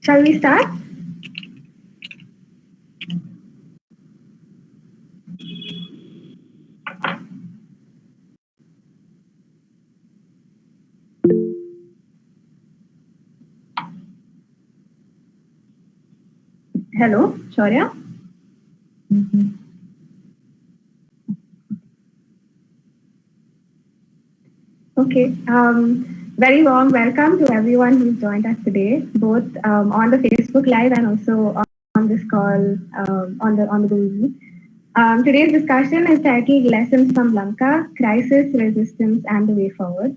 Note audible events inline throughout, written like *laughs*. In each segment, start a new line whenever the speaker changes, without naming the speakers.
Shall we start? Hello, Shaurya. Okay. Um, very warm welcome to everyone who's joined us today, both um, on the Facebook Live and also on, this call um, on the on the Google. Um, today's discussion is titled Lessons from Lanka, Crisis, Resistance, and the Way Forward.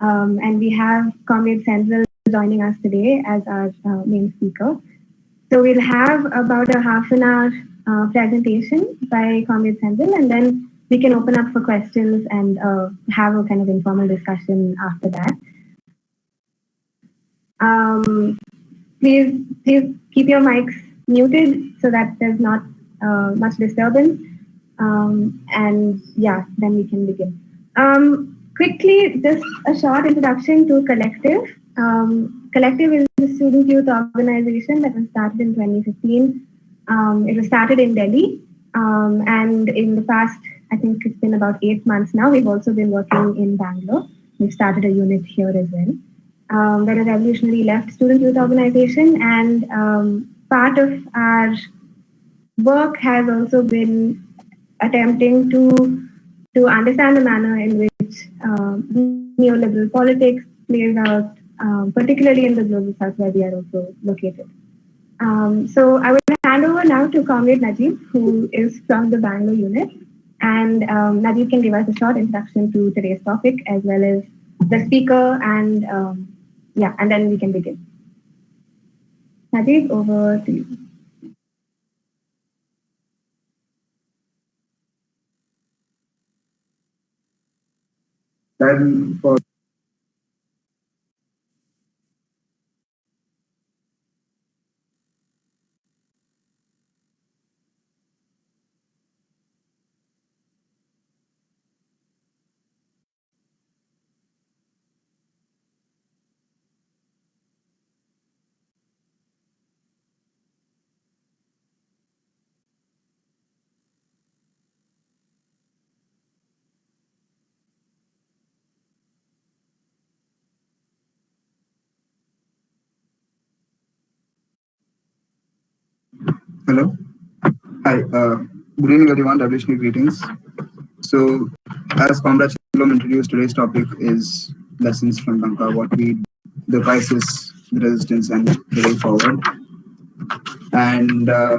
Um, and we have Comrade Senthil joining us today as our uh, main speaker. So we'll have about a half an hour uh, presentation by Comrade Senthil, and then we can open up for questions and uh, have a kind of informal discussion after that. Um, please, please keep your mics muted so that there's not uh, much disturbance. Um, and yeah, then we can begin. Um, quickly, just a short introduction to Collective. Um, Collective is a student youth organization that was started in 2015. Um, it was started in Delhi. Um, and in the past, I think it's been about eight months now, we've also been working in Bangalore. We've started a unit here as well. Um, a revolutionary left student youth organization, and um, part of our work has also been attempting to to understand the manner in which um, neoliberal politics plays out um, particularly in the global south where we are also located. Um, so I will hand over now to Comrade Najib, who is from the Bangalore unit. And um, Najib can give us a short introduction to today's topic as well as the speaker and um, yeah, and then we can begin. Najib, over to you.
Then for Hello. Hi. Uh, good evening, everyone. Revolutionary greetings. So, as Comrade Shalom introduced, today's topic is lessons from Lanka, what we, the crisis, the resistance, and the way forward. And uh,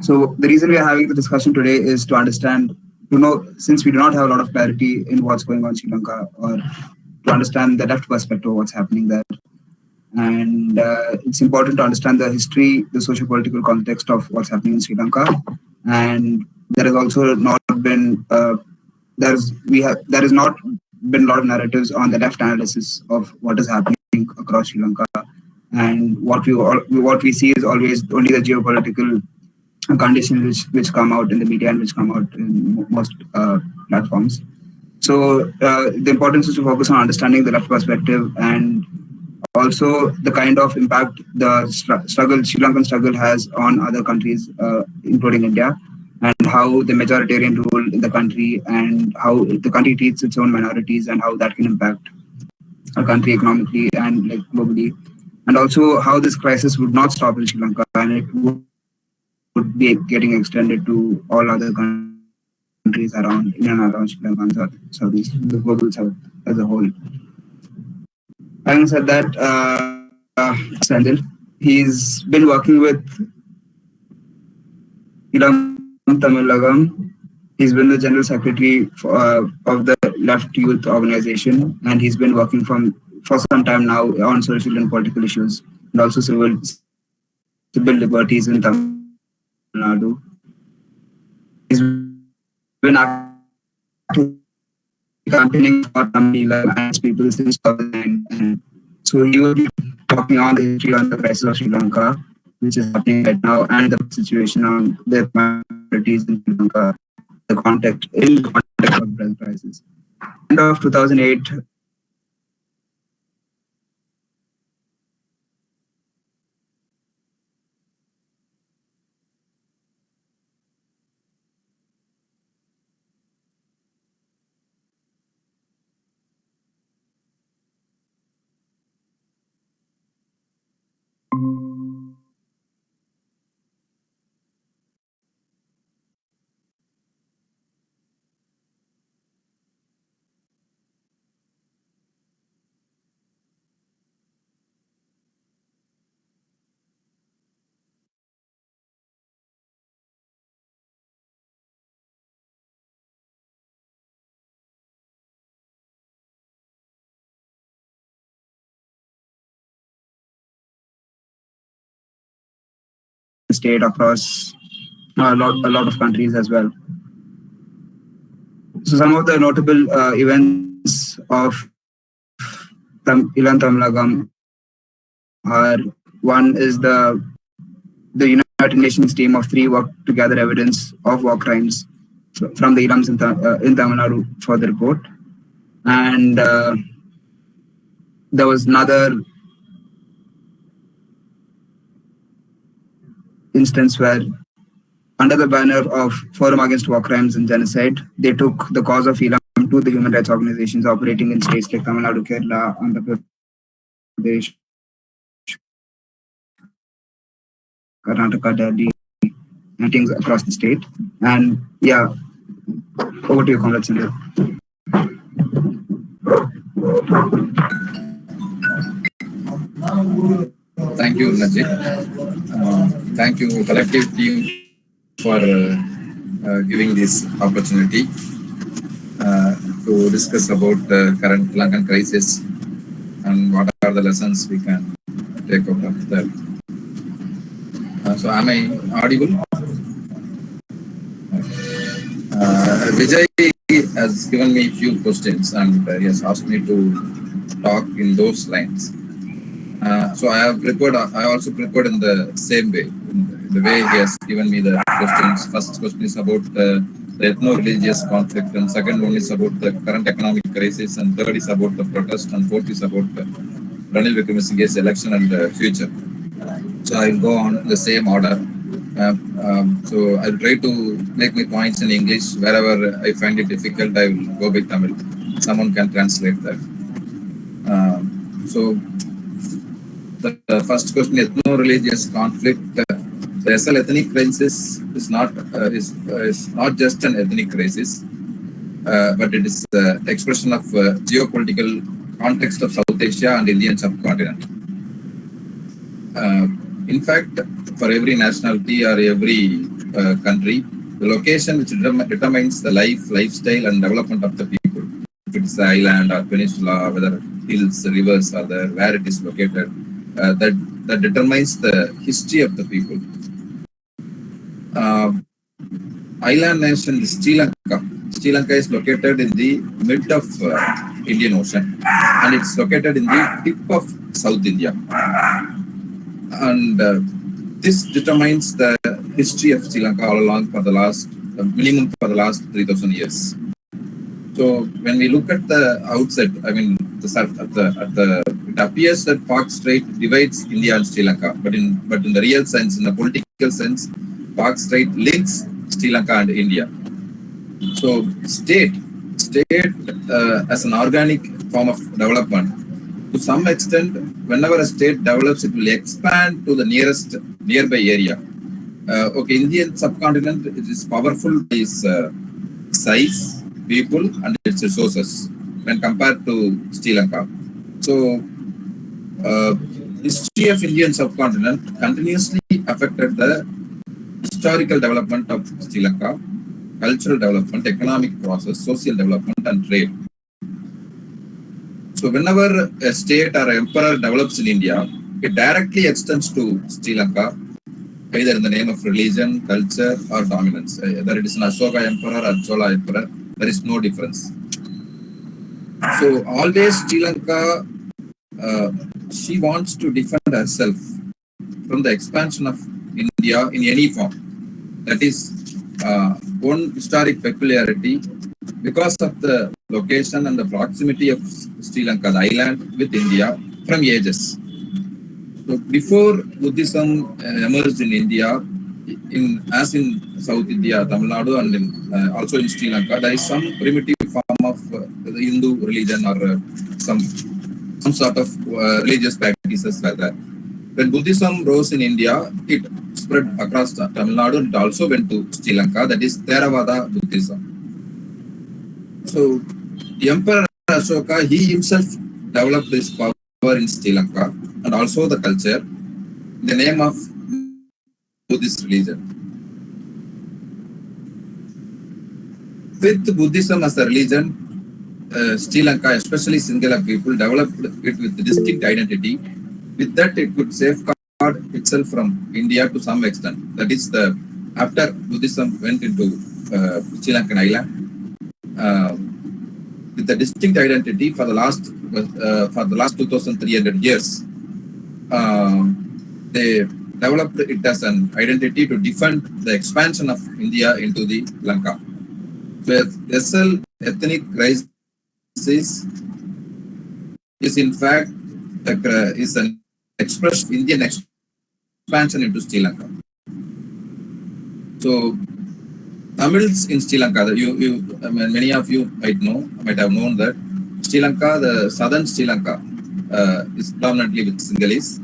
so, the reason we are having the discussion today is to understand, you know, since we do not have a lot of clarity in what's going on in Sri Lanka, or to understand the left perspective of what's happening there and uh, it's important to understand the history, the socio-political context of what's happening in Sri Lanka. And there has also not been uh, there's we have there has not been a lot of narratives on the left analysis of what is happening across Sri Lanka. And what we all, what we see is always only the geopolitical conditions which which come out in the media and which come out in most uh, platforms. So uh, the importance is to focus on understanding the left perspective and also the kind of impact the struggle, Sri Lankan struggle has on other countries, uh, including India, and how the majoritarian rule in the country and how the country treats its own minorities and how that can impact a country economically and like globally. And also how this crisis would not stop in Sri Lanka and it would, would be getting extended to all other countries around in and around Sri Lanka and South, Southeast, the global South as a whole. Having said that, uh, uh, Senthil, he's been working with Ilam Tamilagam. He's been the general secretary for, uh, of the Left Youth Organization, and he's been working from for some time now on social and political issues, and also civil civil liberties in Tamil Nadu. He's been active campaigning for Tamil and people since 2009. And so he will be talking on the history on the crisis of Sri Lanka, which is happening right now, and the situation on the minorities in Sri Lanka, the context in the context of the crisis. End of 2008, state across a lot, a lot of countries as well. So some of the notable uh, events of Tam- Ilan Tamilagam are one is the the United Nations team of three worked to gather evidence of war crimes from the Ilams in, uh, in Tamil Nadu for the report. And uh, there was another instance where under the banner of Forum Against War Crimes and Genocide, they took the cause of Ilam to the human rights organizations operating in states like Tamil Nadu, Kerala, Andhra Pradesh, Karnataka, Delhi, and things across the state. And yeah, over to you, Comrade Sindhu.
Um, Thank you, Najib. Uh, thank you, collective team, for uh, uh, giving this opportunity uh, to discuss about the current Lankan crisis and what are the lessons we can take out of that. Uh, so, am I audible? Vijay has given me a few questions and he has asked me to talk in those lines. Uh, so I have prepared. I also prepared in the same way. In the way he has given me the questions. First question is about the, the ethno-religious conflict, and second one is about the current economic crisis, and third is about the protest, and fourth is about the Ranil Wickremesinghe's election and the future. So I will go on the same order. Uh, um, so I'll try to make my points in English. Wherever I find it difficult, I will go by Tamil. Someone can translate that. Um, so the, first question, ethno-religious conflict. Uh, the SL ethnic crisis is not uh, is, uh, is not just an ethnic crisis, uh, but it is the expression of uh, geopolitical context of South Asia and Indian subcontinent. In fact, for every nationality or every country, the location which determines the life, lifestyle, and development of the people. If it's the island or peninsula, whether hills, rivers are there, where it is located, uh, that that determines the history of the people. Uh, island nation is Sri Lanka. Sri Lanka is located in the mid of uh, Indian Ocean, and it's located in the tip of South India. And uh, this determines the history of Sri Lanka all along for the last uh, minimum for the last 3,000 years. So when we look at the outset, I mean, the, sur- at the, at the, it appears that Palk Strait divides India and Sri Lanka, but in but in the real sense, in the political sense, Palk Strait links Sri Lanka and India. So state, state uh, as an organic form of development, to some extent, whenever a state develops, it will expand to the nearest nearby area. Uh, okay, Indian subcontinent is powerful by its uh, size, people, and its resources when compared to Sri Lanka. So, uh, history of Indian subcontinent continuously affected the historical development of Sri Lanka, cultural development, economic process, social development, and trade. So, whenever a state or emperor develops in India, it directly extends to Sri Lanka, either in the name of religion, culture, or dominance. Whether it is an Ashoka emperor or Chola emperor, there is no difference. So, always Sri Lanka, uh, she wants to defend herself from the expansion of India in any form. That is uh, one historic peculiarity because of the location and the proximity of Sri Lanka, the island with India from ages. So before Buddhism uh, emerged in India, in as in South India, Tamil Nadu, and in, uh, also in Sri Lanka, there is some primitive form the Hindu religion or uh, some some sort of uh, religious practices like that. When Buddhism rose in India, it spread across Tamil Nadu and it also went to Sri Lanka, that is Theravada Buddhism. So, the Emperor Ashoka, he himself developed this power in Sri Lanka and also the culture in the name of Buddhist religion. With Buddhism as a religion, uh, Sri Lanka, especially Sinhala people, developed it with distinct identity. With that, it could safeguard itself from India to some extent. That is the after Buddhism went into uh, Sri Lankan island uh, with the distinct identity for the last uh, for the last 2,300 years. Uh, they developed it as an identity to defend the expansion of India into the Lanka. The SL ethnic crisis is is in fact is an expressed Indian expansion into Sri Lanka. So Tamils in Sri Lanka, you, you, I mean, many of you might know, might have known that Sri Lanka, the southern Sri Lanka, uh, is predominantly with Sinhalese.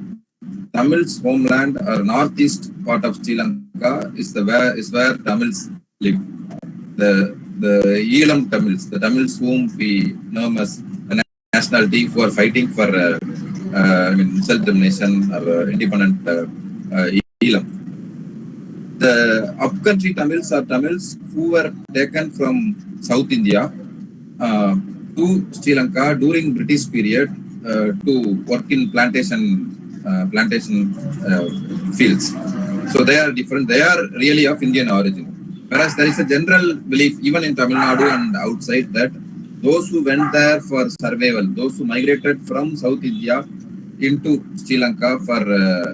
Tamils homeland or northeast part of Sri Lanka is the where is where Tamils live. The the Elam Tamils, the Tamils whom we know as a nationality who are fighting for uh, uh, I mean self-determination or uh, independent uh, uh, Elam. The upcountry Tamils are Tamils who were taken from South India to Sri Lanka during British period to work in plantation plantation fields. So they are different. They are really of Indian origin. Whereas there is a general belief, even in Tamil Nadu and outside, that those who went there for survival, those who migrated from South India into Sri Lanka for uh,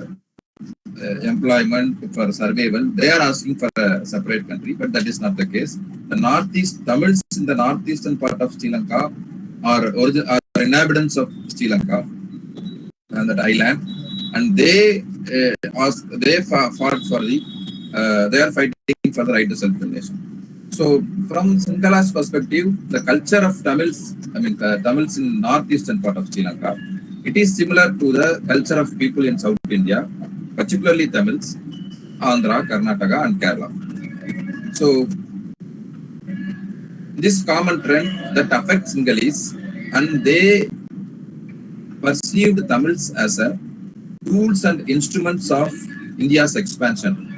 uh, employment, for survival, they are asking for a separate country, but that is not the case. The northeast Tamils in the northeastern part of Sri Lanka are, origin, are inhabitants of Sri Lanka and that island, and they uh, ask, they fought for the uh, they are fighting for the right to self-determination. So, from Singhala's perspective, the culture of Tamils, I mean uh, Tamils in northeastern part of Sri Lanka, it is similar to the culture of people in South India, particularly Tamils, Andhra, Karnataka, and Kerala. So, this common trend that affects Sinhalese, and they perceived Tamils as a tools and instruments of India's expansion.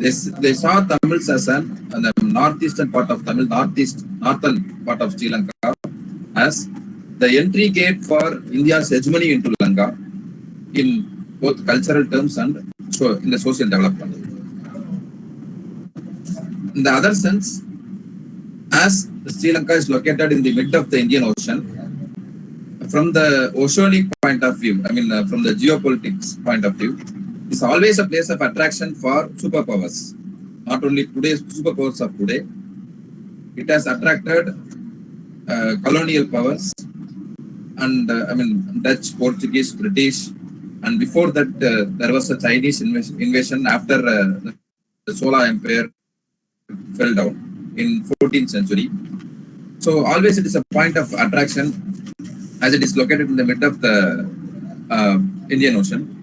They, they saw Tamils as an, the northeastern part of Tamil, northeast, northern part of Sri Lanka as the entry gate for India's hegemony into Lanka in both cultural terms and so in the social development. In the other sense, as Sri Lanka is located in the mid of the Indian Ocean, from the oceanic point of view, I mean, uh, from the geopolitics point of view, it's always a place of attraction for superpowers. Not only today's superpowers of today, it has attracted uh, colonial powers and uh, I mean Dutch, Portuguese, British, and before that uh, there was a Chinese invasion, after uh, the, the Sola Empire fell down in 14th century. So always it is a point of attraction as it is located in the middle of the uh, Indian Ocean.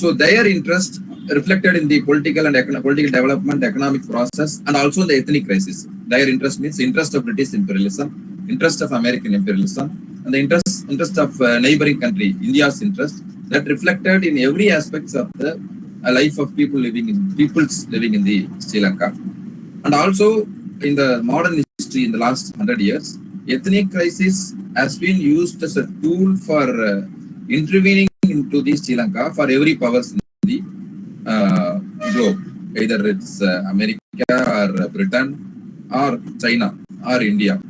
So their interest reflected in the political and econo- political development, economic process, and also the ethnic crisis. Their interest means interest of British imperialism, interest of American imperialism, and the interest interest of uh, neighboring country, India's interest, that reflected in every aspects of the uh, life of people living in peoples living in the Sri Lanka, and also in the modern history in the last hundred years, ethnic crisis has been used as a tool for uh, intervening into the Sri Lanka for every powers in the uh, globe, either it's uh, America or Britain or China or India.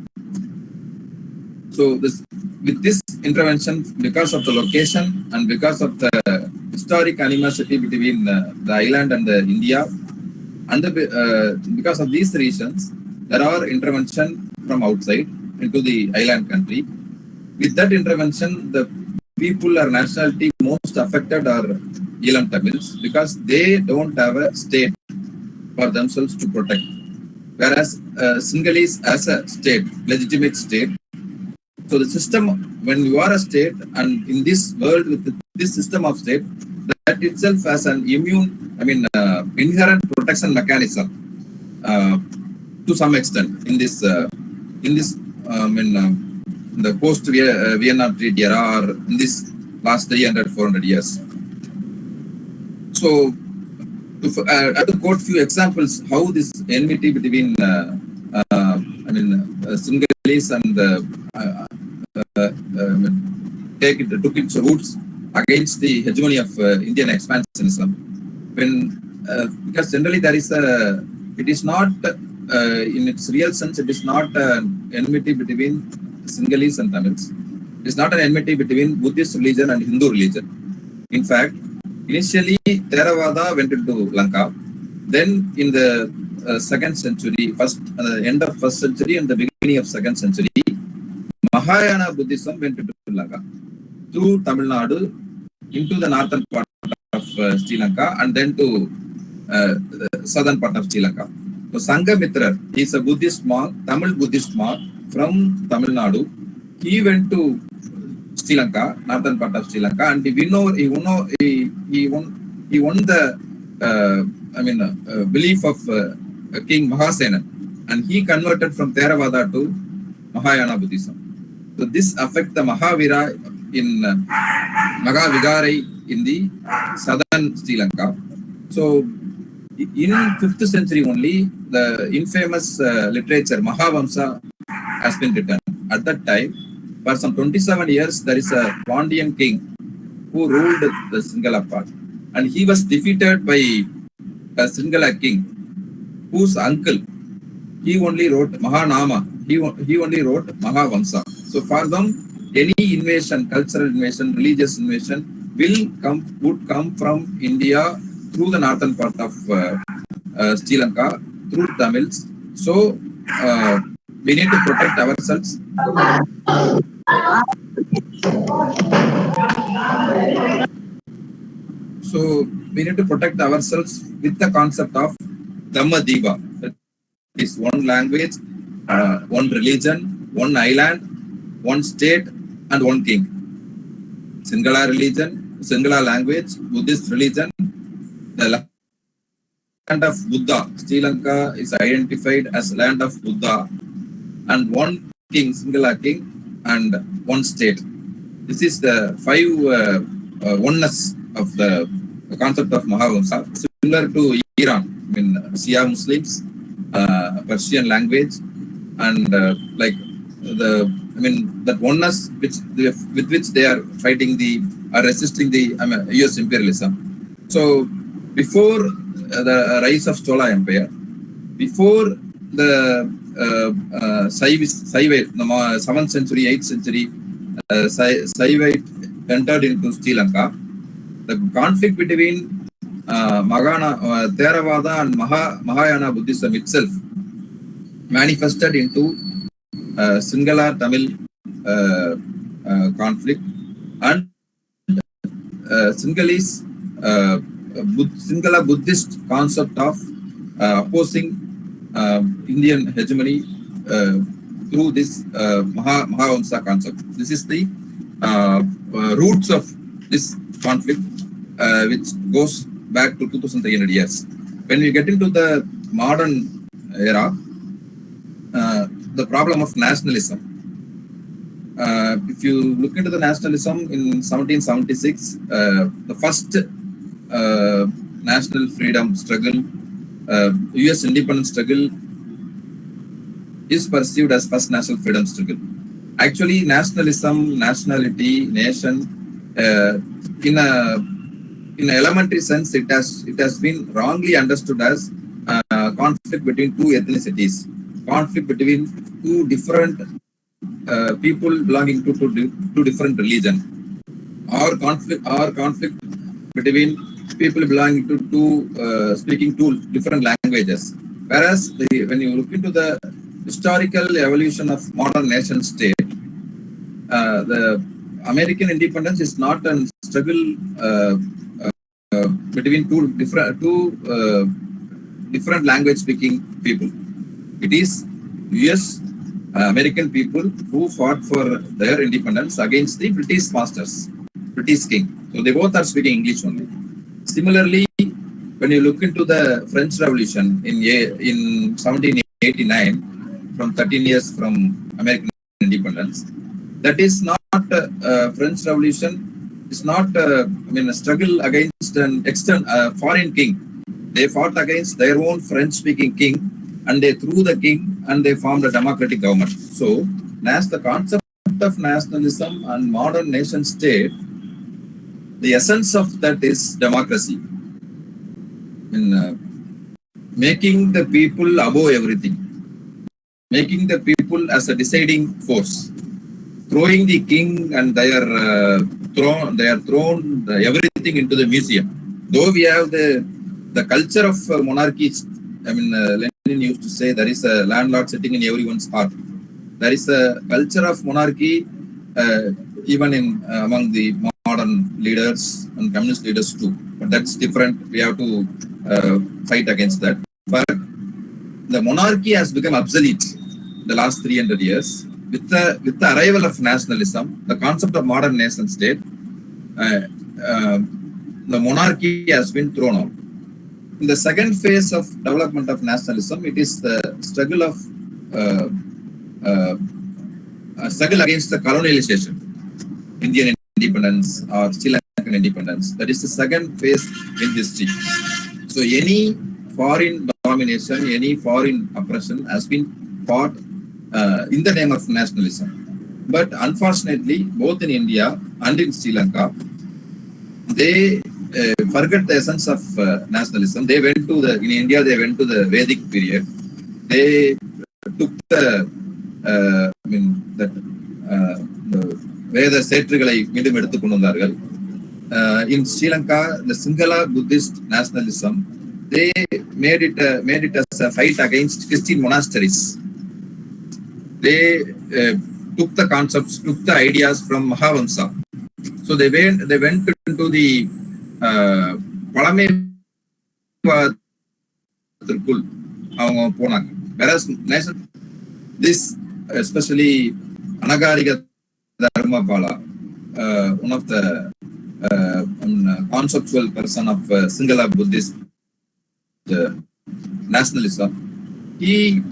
So this with this intervention, because of the location and because of the historic animosity between uh, the island and the India, and the, uh, because of these reasons, there are intervention from outside into the island country. With that intervention, the people or nationality most affected are Elam Tamils because they don't have a state for themselves to protect. Whereas uh, Sinhalese as a state, legitimate state. So the system, when you are a state and in this world with this system of state, that itself has an immune, I mean, uh, inherent protection mechanism uh, to some extent in this, uh, in this, um, in uh, the post Vienna Treaty era or in this last 300, 400 years. So, to, uh, will quote few examples how this enmity between, uh, uh, I mean, uh, and uh, uh, uh, uh, take it, took its roots against the hegemony of Indian expansionism. When because generally there is a it is not in its real sense it is not an enmity between Sinhalese and Tamils. It is not an enmity between Buddhist religion and Hindu religion. In fact, initially Theravada went into Lanka. Then in the uh, second century, first uh, end of first century and the beginning of second century, Mahayana Buddhism went into Lanka through Tamil Nadu into the northern part of uh, Sri Lanka and then to uh, the southern part of Sri Lanka. So Sangamitra, is a Buddhist monk, Tamil Buddhist monk from Tamil Nadu. He went to Sri Lanka, northern part of Sri Lanka, and he won, he won, he, won, he won the, uh, I mean, uh, belief of uh, King Mahasenan, and he converted from Theravada to Mahayana Buddhism. So this affect the Mahavira in uh, Magavigarai in the southern Sri Lanka. So in fifth century only, the infamous uh, literature Mahavamsa has been written. At that time, for some 27 years, there is a Pandian king who ruled the Singhala part, and he was defeated by a Singhala king, whose uncle he only wrote Mahanama. He, he only wrote Mahavamsa. So for them, any invasion, cultural invasion, religious invasion will come would come from India through the northern part of uh, uh, Sri Lanka through Tamils. So uh, we need to protect ourselves. So we need to protect ourselves with the concept of Dhamma Diva. That is one language, uh, one religion, one island, one state, and one king. Singhala religion, Singhala language, Buddhist religion, the land of Buddha. Sri Lanka is identified as land of Buddha, and one king, Singhala king, and one state. This is the five uh, uh, oneness of the, the concept of Mahavamsa, similar to Iran. I mean, Shia Muslims, uh, Persian language, and uh, like the I mean that oneness which they, with which they are fighting the are resisting the I mean, U.S. imperialism. So before the rise of Chola Empire, before the uh, uh, Saivite, the seventh century, eighth century, uh, Saivite entered into Sri Lanka, the conflict between uh, Magana, uh, Theravada and Maha, Mahayana Buddhism itself manifested into uh, singala Tamil uh, uh, conflict and uh, Sinhalese uh, Sinhala Buddhist concept of uh, opposing uh, Indian hegemony uh, through this uh, Maha, Mahavamsa concept. This is the uh, uh, roots of this conflict, uh, which goes back to 2300 years. When we get into the modern era, uh, the problem of nationalism. If you look into the nationalism in 1776, uh, the first national freedom struggle, uh, US independence struggle is perceived as first national freedom struggle. Actually, nationalism, nationality, nation, uh, in a in elementary sense, it has it has been wrongly understood as uh, conflict between two ethnicities, conflict between two different uh, people belonging to two, two different religion, or conflict or conflict between people belonging to two uh, speaking two different languages. Whereas the, when you look into the historical evolution of modern nation state, uh, the American independence is not a struggle uh, uh, between two different two uh, different language speaking people. It is U.S. uh, American people who fought for their independence against the British masters, British king. So they both are speaking English only. Similarly, when you look into the French Revolution in in 1789, from 13 years from American independence, that is not uh, uh, French Revolution. It's not uh, I mean a struggle against an external uh, foreign king. They fought against their own French-speaking king, and they threw the king and they formed a democratic government. So, as the concept of nationalism and modern nation state the essence of that is democracy. In uh, making the people above everything, making the people as a deciding force, throwing the king and their uh, throne, they are thrown the, everything into the museum. Though we have the the culture of uh, monarchy, I mean, uh, Lenin used to say there is a landlord sitting in everyone's heart. There is a culture of monarchy uh, even in uh, among the modern leaders and communist leaders too. But that's different. We have to uh, fight against that. But the monarchy has become obsolete in the last 300 years with the with the arrival of nationalism, the concept of modern nation state. Uh, uh, the monarchy has been thrown out. In the second phase of development of nationalism, it is the struggle of uh, uh, struggle against the colonialization, Indian independence or Sri Lankan independence. That is the second phase in history. So any foreign domination, any foreign oppression has been fought uh, in the name of nationalism. But unfortunately, both in India and in Sri Lanka, they uh, forget the essence of uh, nationalism. They went to the, in India, they went to the Vedic period. They took the, uh, I mean, that, uh, the வேத சேற்றுகளை மீண்டும் எடுத்துக் கொண்டு வந்தார்கள். இன் ஸ்ரீலங்கா இந்த Sinhala Buddhist nationalism they made it as fight against Christian monasteries they took the concepts, took the ideas from Mahavamsa. So they went they went into the eh, uh, பழமைவாதத்திற்குள் அவங்க போனாங்க. வேற nation this especially Anagarika Dharmapala, uh, one of the uh, conceptual person of uh, Singhala Buddhist uh, nationalism. He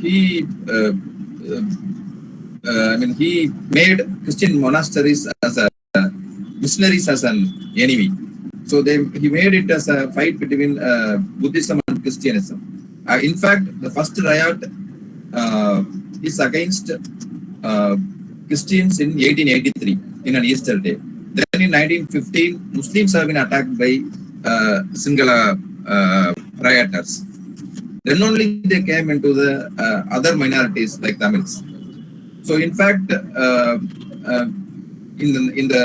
he I mean he made Christian monasteries as a missionaries as an enemy. So they he made it as a fight between uh, Buddhism and Christianism. Uh, in fact, the first riot uh, is against Christians in 1883 in an Easter day. Then in 1915, Muslims have been attacked by uh, uh, rioters. Then only they came into the uh, other minorities like Tamils. So in fact, uh, uh, in the in the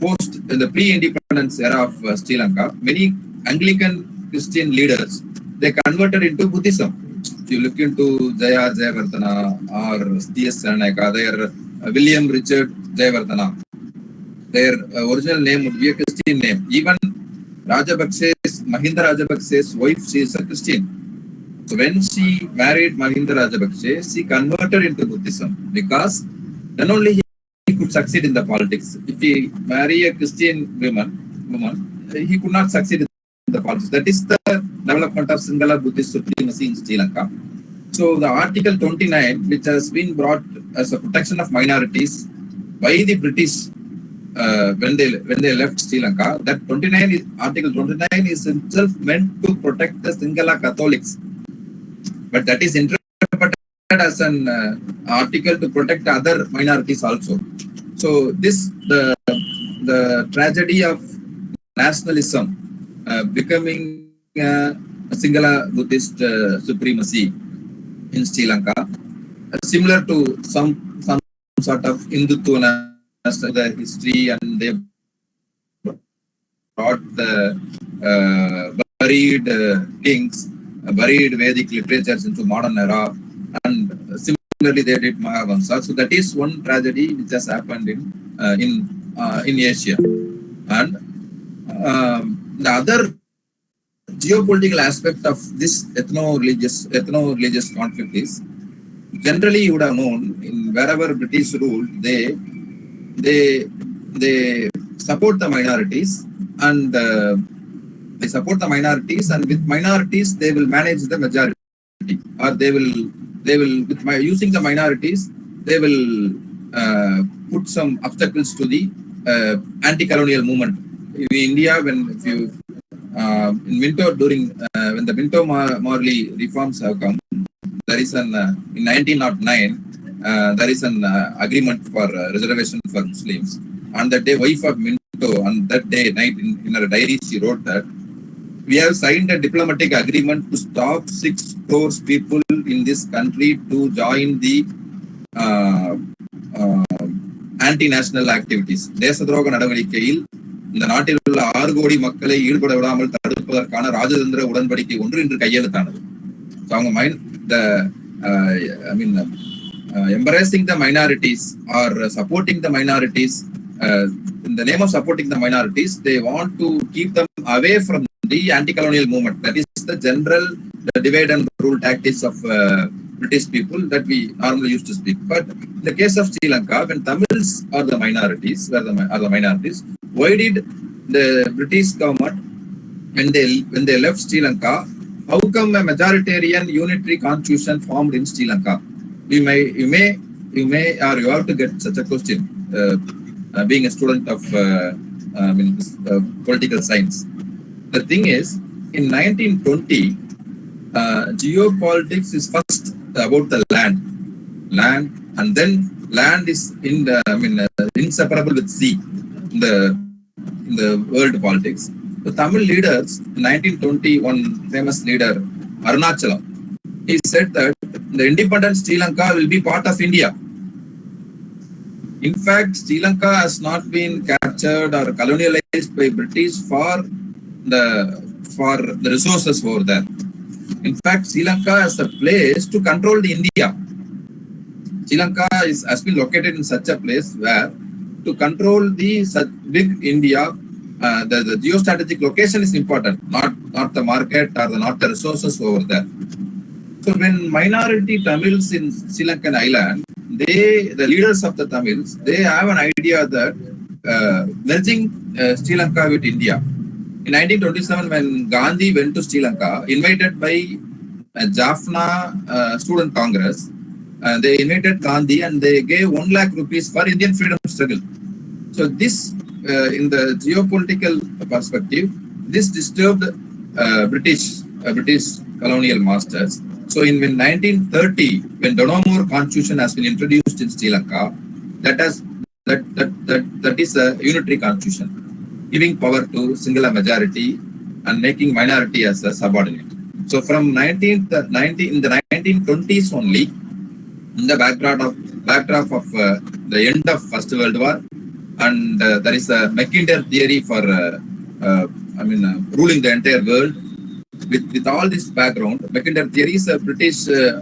post in the pre-independence era of uh, Sri Lanka, many Anglican Christian leaders they converted into Buddhism. If you look into Jaya Jayavardhana or T.S. Ranaka, their uh, William Richard Jayavardhana, their uh, original name would be a Christian name. Even Rajapakse's, Mahinda Rajapakse's wife, she is a Christian. So when she married Mahinda Rajapakse, she converted into Buddhism because then only he could succeed in the politics. If he marry a Christian woman, woman, he could not succeed in the politics. That is the development of Singhala Buddhist supremacy in Sri Lanka. So the Article 29, which has been brought as a protection of minorities by the British uh, when they when they left Sri Lanka, that 29 is, Article 29 is itself meant to protect the Singhala Catholics, but that is interpreted as an uh, article to protect other minorities also. So this the the tragedy of nationalism uh, becoming uh, a Singhala Buddhist uh, supremacy in Sri Lanka, uh, similar to some some sort of Hindutva the history and they brought the uh, buried uh, kings, uh, buried Vedic literatures into modern era, and similarly they did Mahavamsa. So that is one tragedy which has happened in uh, in uh, in Asia, and um, the other geopolitical aspect of this ethno-religious ethno-religious conflict is generally you would have known in wherever British ruled they they they support the minorities and uh, they support the minorities and with minorities they will manage the majority. Or they will they will with my using the minorities they will uh, put some obstacles to the uh, anti-colonial movement. In India when if you uh, in winter, during uh, when the Minto Morley reforms have come, there is an uh, in 1909 uh, there is an uh, agreement for uh, reservation for Muslims. On that day, wife of Minto on that day night in, in her diary she wrote that we have signed a diplomatic agreement to stop six crores people in this country to join the anti national activities தேச துரோக நடவடிக்கையில் the நாட்டில் உள்ள ஆறு கோடி மக்களை ஈடுபட விடாமல் தடுப்பதற்கான ராஜதந்திர உடன்படிக்கை ஒன்று இன்று கையெழுத்தானது So, அவங்க mind the I mean embracing the minorities or supporting the minorities uh, in the name of supporting the minorities they want to keep them away from the anti-colonial movement that is the general the divide and rule tactics of uh, british people that we normally used to speak but in the case of sri lanka when tamils are the minorities were the, mi- are the minorities why did the british government when they when they left sri lanka how come a majoritarian unitary constitution formed in sri lanka? We may you may you may or you have to get such a question uh, uh, being a student of uh, mean, uh, political science. The thing is in 1920 uh, geopolitics is first about the land. Land and then land is in the i mean uh, inseparable with sea. The in the world politics the tamil leaders 1921 famous leader arunachala he said that the independent Sri Lanka will be part of India. In fact, Sri Lanka has not been captured or colonialized by British for the for the resources over there. In fact, Sri Lanka is a place to control India. Sri Lanka is has been located in such a place where to control the big India, uh, the, the geostrategic location is important, not not the market or the, not the resources over there. So when minority Tamils in Sri Lankan island, they, the leaders of the Tamils, they have an idea that uh, merging uh, Sri Lanka with India. In 1927, when Gandhi went to Sri Lanka, invited by uh, Jaffna uh, Student Congress, uh, they invited Gandhi and they gave one lakh rupees for Indian freedom struggle. So this, uh, in the geopolitical perspective, this disturbed uh, British uh, British colonial masters. So in when 1930, when Donoughmore Constitution has been introduced in Sri Lanka, that has that that that, that is a unitary constitution, giving power to singular majority and making minority as a subordinate. So from 19, 19 in the 1920s only, in the backdrop of backdrop of uh, the end of First World War, and uh, there is a Mackinder theory for uh, I mean ruling the entire world. With, with all this background, Mackinder theory is a British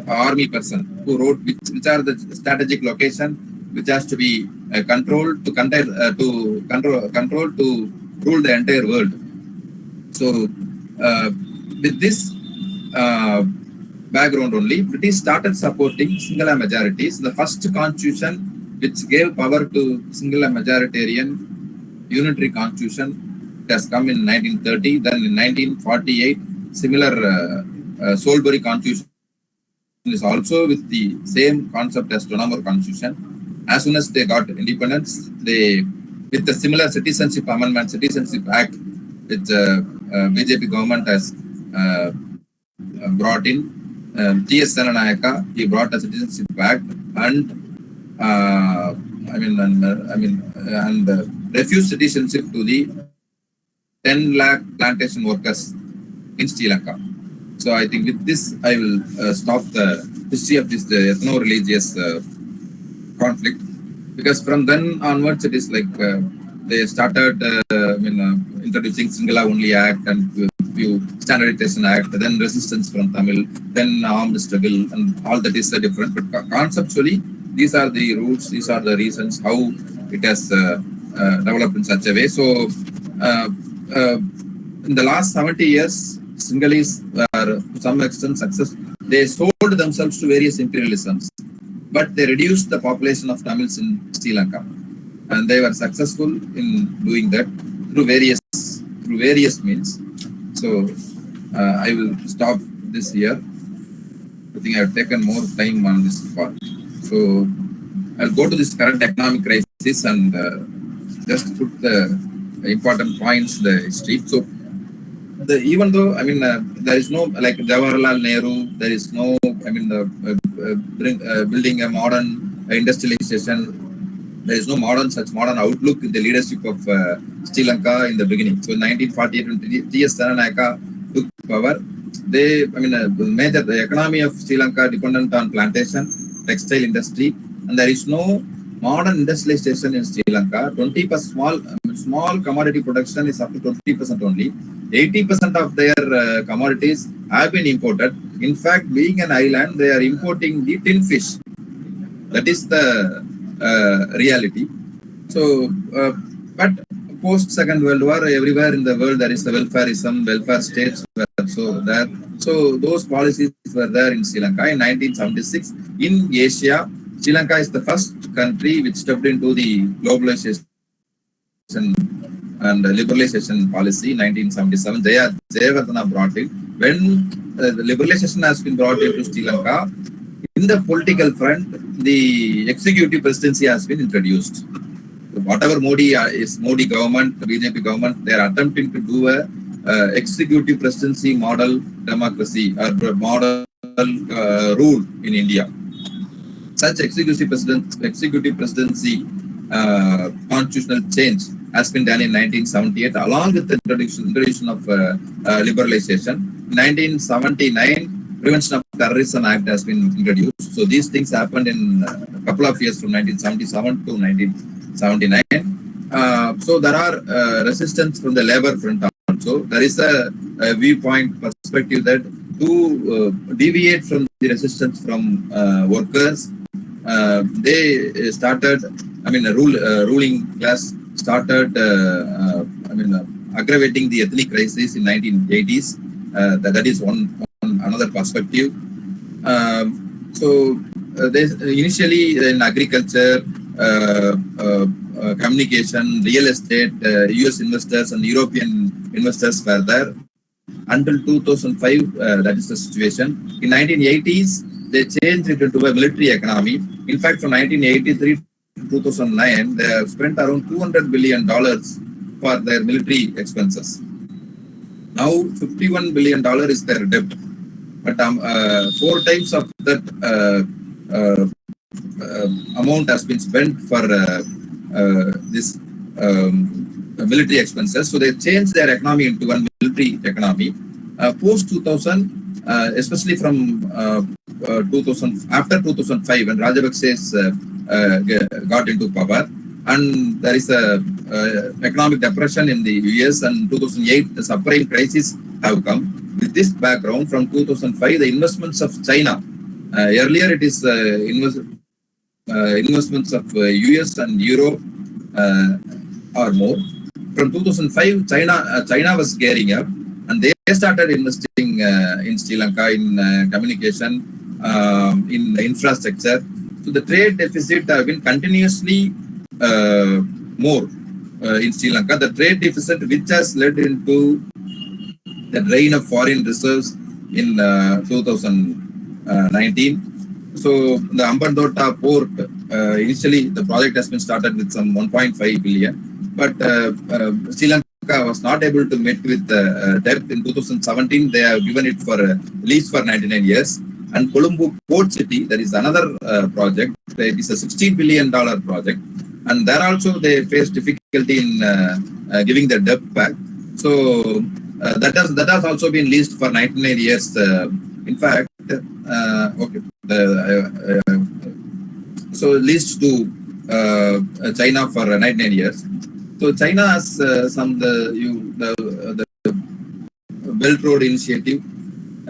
army person who wrote which, which are the strategic location which has to be uh, controlled to control uh, to control control to rule the entire world. So uh, with this background only, British started supporting singular majorities. The first constitution which gave power to singular majoritarian unitary constitution it has come in 1930. Then in 1948, similar uh, uh, Soulbury constitution is also with the same concept as Donoughmore constitution. As soon as they got independence, they with the similar citizenship amendment, citizenship act, which uh, uh, BJP government has uh, brought in. Um, T.S. Senanayaka, he brought a citizenship back and uh, I mean, and, uh, I mean, uh, and uh, refused citizenship to the 10 lakh plantation workers in Sri Lanka. So I think with this, I will uh, stop the history of this the ethno-religious uh, conflict because from then onwards, it is like uh, they started, uh, I mean, uh, introducing Singala Only Act and few standardization act, then resistance from Tamil, then armed struggle, and all that is uh, different. But conceptually, these are the rules, these are the reasons how it has uh, uh, developed in such a way. So, uh, uh, in the last 70 years, Sinhalese were to some extent success. They sold themselves to various imperialisms, but they reduced the population of Tamils in Sri Lanka, and they were successful in doing that through various through various means. So, uh, I will stop this here. I think I have taken more time on this part. So, I'll go to this current economic crisis and uh, just put the important points, the history. So, the, even though I mean uh, there is no like Jawaharlal Nehru, there is no I mean the uh, uh, bring, uh, building a modern industrialization there is no modern such modern outlook in the leadership of uh, Sri Lanka in the beginning. So in 1948, when T.S. Thananayaka took power, they, I mean, uh, the major the economy of Sri Lanka dependent on plantation, textile industry, and there is no modern industrialization in Sri Lanka. 20 percent small small commodity production is up to 20 percent only. 80 percent of their uh, commodities have been imported. In fact, being an island, they are importing the tin fish. That is the reality. So, uh, but post Second World War, everywhere in the world there is the welfareism, welfare states were so there. So those policies were there in Sri Lanka in 1976. In Asia, Sri Lanka is the first country which stepped into the globalization and liberalization policy in 1977. Jaya Jayavardhana brought it. When uh, the liberalization has been brought into Sri Lanka, in the political front, the executive presidency has been introduced. Whatever Modi uh, is Modi government, BJP government, they are attempting to do a uh, executive presidency model democracy or model uh, rule in India. Such executive president, executive presidency uh, constitutional change has been done in 1978 along with the introduction, introduction of uh, uh, liberalization. 1979, Prevention of Terrorism Act has been introduced. So these things happened in a couple of years from 1977 to 1979. Uh, so there are uh, resistance from the labor front also. There is a, a viewpoint perspective that to uh, deviate from the resistance from uh, workers, uh, they started, I mean, a rule, uh, ruling class started, I mean, aggravating the ethnic crisis in 1980s. that, that is one another perspective. Um, so uh, initially in agriculture, uh, uh, communication, real estate, US investors and European investors were there. Until 2005, that is the situation. In 1980s, they changed it into a military economy. In fact, from 1983 to 2009, they have spent around 200 billion dollars for their military expenses. Now, 51 billion dollar is their debt but um, uh, four times of that uh, uh, amount has been spent for this um, military expenses. So they changed their economy into one military economy. Post 2000, especially from 2000 after 2005, when Rajapaksa got into power, and there is a economic depression in the US, and 2008 the subprime crisis have come with this background, from 2005, the investments of China, uh, earlier it is uh, invest, uh, investments of US and Europe or more. From 2005, China China was gearing up, and they started investing in Sri Lanka in communication, um, in infrastructure. So the trade deficit have been continuously more in Sri Lanka. The trade deficit, which has led into the drain of foreign reserves in uh, 2019. So the Hambantota port, uh, initially the project has been started with some 1.5 billion, but uh, Sri Lanka was not able to meet with the debt in 2017. They have given it for lease for 99 years. And Colombo Port City, there is another project. It is a 16 billion dollar project, and there also they face difficulty in giving the debt back. So uh, that has that has also been leased for 99 years. Uh, in fact, uh, okay, so leased to China for 99 years. So China has some the you the, the Belt Road Initiative,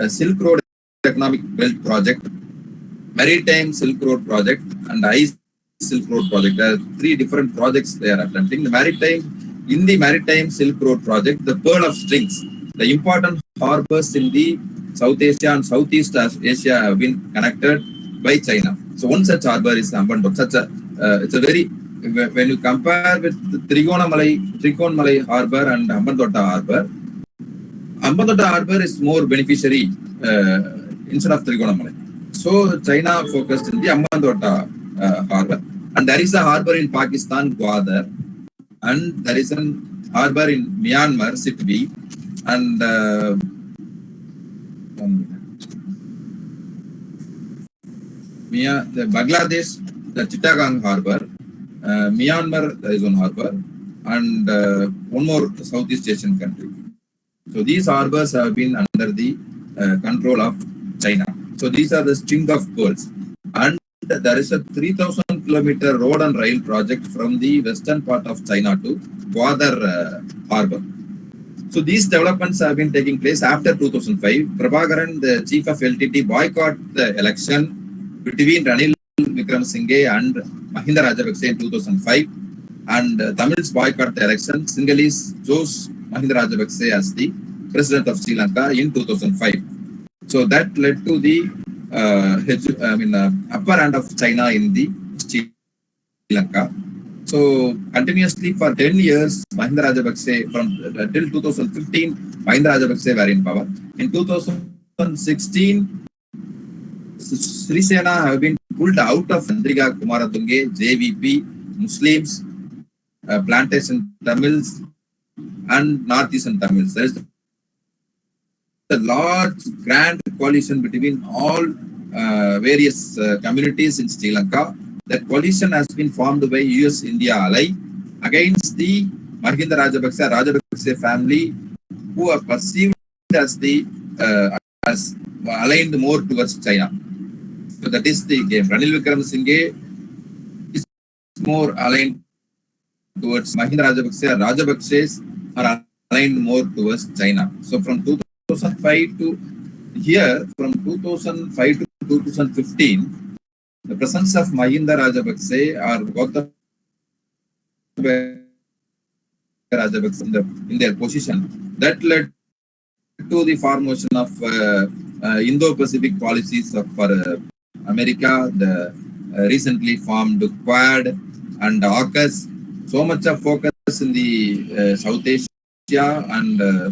Silk Road Economic Belt Project, Maritime Silk Road Project, and Ice Silk Road Project. There are three different projects they are attempting. The maritime in the Maritime Silk Road project, the Pearl of Strings, the important harbors in the South Asia and Southeast Asia have been connected by China. So one such harbor is Ambandok. Such a, uh, it's a very, when you compare with the Trigonamalai, Trigonamalai harbor and Ambandota harbor, Ambandota harbor is more beneficiary uh, instead of Trigonamalai. So China focused in the Ambandota uh, harbor. And there is a harbor in Pakistan, Gwadar, and there is an harbor in Myanmar, Sittwe, and uh, the Bangladesh, the Chittagong harbor, uh, Myanmar, there is one harbor, and uh, one more Southeast Asian country. So these harbors have been under the uh, control of China. So these are the string of pearls. And there is a 3000 kilometer road and rail project from the western part of China to Gwadar uh, harbor. So these developments have been taking place after 2005. Prabhakaran, the chief of LTT, boycott the election between Ranil Wickremesinghe and Mahinda Rajapaksa in 2005. And uh, Tamils boycott the election. Sinhalese chose Mahinda Rajapaksa as the president of Sri Lanka in 2005. So that led to the uh, I mean, uh, upper hand of China in the Sri Lanka. So continuously for 10 years, Mahinda Rajapaksa from uh, till 2015, Mahinda Rajapaksa were in power. In 2016, Sirisena have been pulled out of Andriga Kumaratunge, JVP, Muslims, uh, plantation Tamils, and Northeastern Tamils. There is a large grand coalition between all uh, various uh, communities in Sri Lanka. That coalition has been formed by US India ally against the Mahinda Rajapaksa Rajapaksa family who are perceived as the uh, as aligned more towards China. So that is the game. Ranil Wickremesinghe is more aligned towards Mahinda Rajapaksa. Rajapaksa's are aligned more towards China. So from 2005 to here, from 2005 to 2015, the presence of Mahinda Rajapaksa or Gautam Rajapaksa in, the, in their position, that led to the formation of uh, uh, Indo-Pacific policies of for uh, America, the uh, recently formed Quad and AUKUS. So much of focus in the uh, South Asia and uh,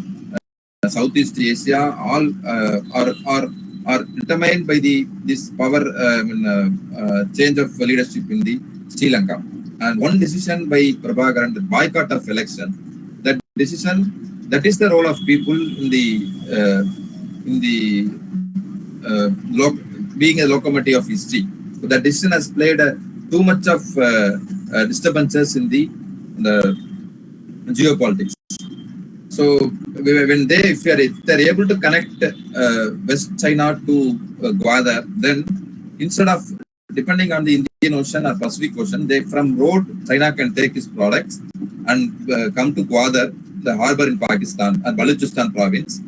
Southeast Asia, all are, are are determined by the this power uh, I mean, uh, uh, change of leadership in the Sri Lanka. And one decision by Prabhakaran, the boycott of election, that decision, that is the role of people in the in the being a locomotive of history. So that decision has played uh, too much of uh, uh, disturbances in the the geopolitics. So when they, if, are, if they're able to connect uh, West China to uh, Gwadar, then instead of depending on the Indian Ocean or Pacific Ocean, they from road China can take its products and uh, come to Gwadar, the harbor in Pakistan and Balochistan province.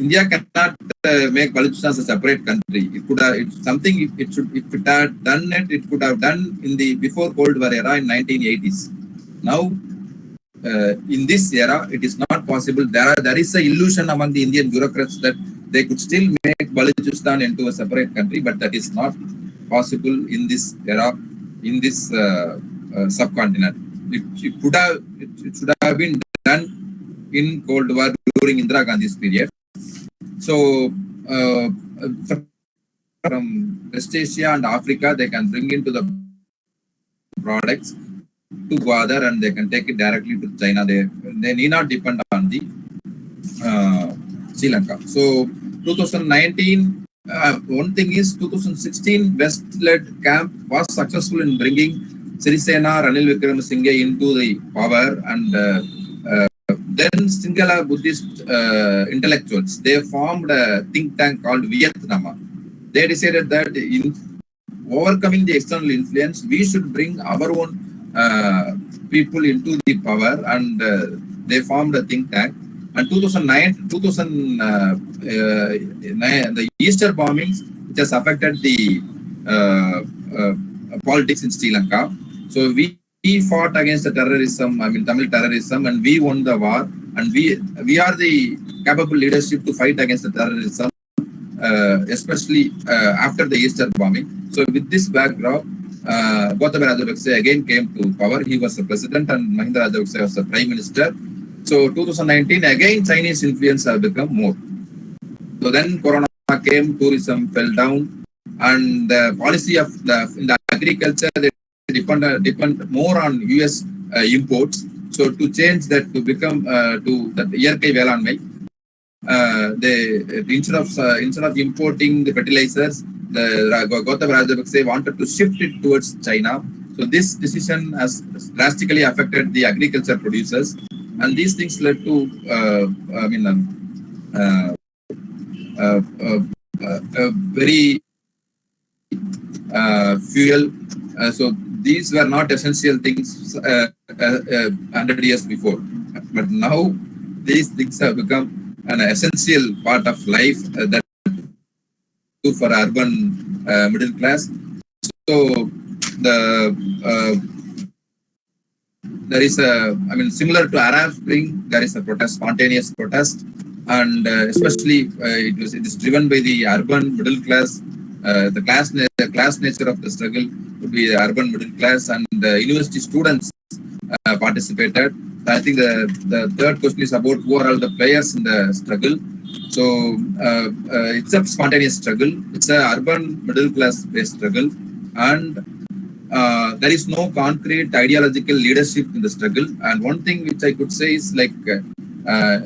India cannot uh, make Balochistan a separate country. It could have, it's something it, it should, if it had done it, it could have done in the before Cold War era in 1980s. Now in this era, it is not possible. There are there is a illusion among the Indian bureaucrats that they could still make Balochistan into a separate country, but that is not possible in this era, in this uh, uh, subcontinent. It, it could have, it, it should have been done in Cold War during Indira Gandhi's period. So, uh, from West Asia and Africa, they can bring into the products to Gwadar and they can take it directly to China. They, they need not depend on the uh, Sri Lanka. So 2019, uh, one thing is 2016 West-led camp was successful in bringing Sirisena, Ranil Wickremesinghe into the power and uh, uh, then Sinhala Buddhist uh, intellectuals, they formed a think tank called Vietnam. They decided that in overcoming the external influence, we should bring our own people into the power and uh, they formed a think tank. And 2009, 2000, uh, uh, the Easter bombings, which has affected the uh, uh, politics in Sri Lanka. So we, we fought against the terrorism, I mean Tamil terrorism, and we won the war. And we we are the capable leadership to fight against the terrorism, uh, especially uh, after the Easter bombing. So with this backdrop, uh, Gotabaya Rajapaksa again came to power. He was the president and Mahinda Rajapaksa was the prime minister. So 2019, again, Chinese influence have become more. So then Corona came, tourism fell down, and the policy of the, the agriculture, they depend, depend more on US uh, imports. So to change that to become uh, to the Iyarkai Velanmai, they instead of uh, instead of importing the fertilizers, the Gautam Rajapaksa wanted to shift it towards China So this decision has drastically affected the agriculture producers, and these things led to, uh, I mean, um, uh, uh, uh, uh, uh, very uh, fuel. Uh, so these were not essential things uh, uh, uh, 100 years before. But now these things have become an essential part of life uh, that for urban uh, middle class. So the uh, there is a, I mean, similar to Arab Spring, there is a protest, spontaneous protest, and uh, especially uh, it was it is driven by the urban middle class. Uh, the class the class nature of the struggle would be the urban middle class, and the university students participated. I think the the third question is about who are all the players in the struggle. So uh, uh, it's a spontaneous struggle. It's a urban middle class based struggle, and uh, there is no concrete ideological leadership in the struggle. And one thing which I could say is like uh,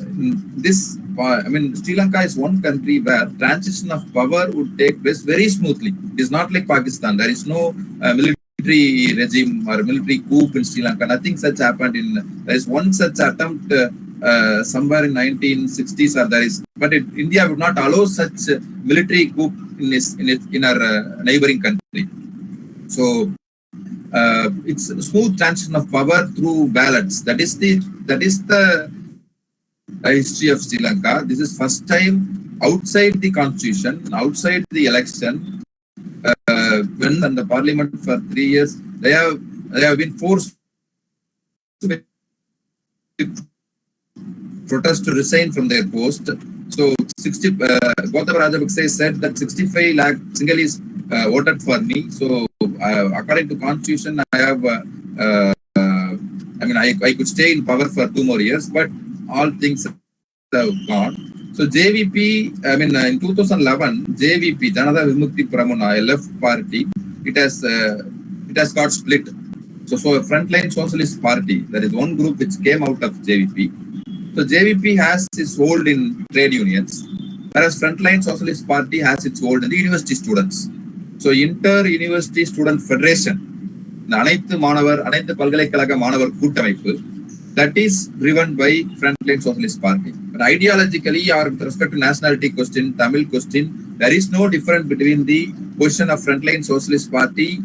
this. uh, I mean, Sri Lanka is one country where transition of power would take place very smoothly. It is not like Pakistan. There is no uh, military regime or military coup in Sri Lanka. Nothing such happened in. There is one such attempt. Uh, uh, somewhere in 1960s or there is but it, india would not allow such uh, military coup in its, in, its, in our uh, neighboring country so uh, it's smooth transition of power through ballots that is the that is the history of sri lanka this is first time outside the constitution outside the election in the parliament for 3 years they have they have been forced to protest to resign from their post. So 60, uh, Gautama said that 65 lakh Sinhalese uh, voted for me. So uh, according to constitution, I have, uh, uh, I mean, I, I could stay in power for two more years, but all things have gone. So JVP, I mean, uh, in 2011, JVP, Janata Vimukti Pramana, a left party, it has, uh, it has got split. So, so a frontline socialist party, there is one group which came out of JVP. So JVP has its hold in trade unions, whereas Frontline Socialist Party has its hold in the university students. So Inter-University Student Federation, அனைத்து மாணவர் அனைத்து பல்கலைக்கழக மாணவர் கூட்டமைப்பு that is driven by Frontline Socialist Party. But ideologically or with respect to nationality question, Tamil question, there is no difference between the position of Frontline Socialist Party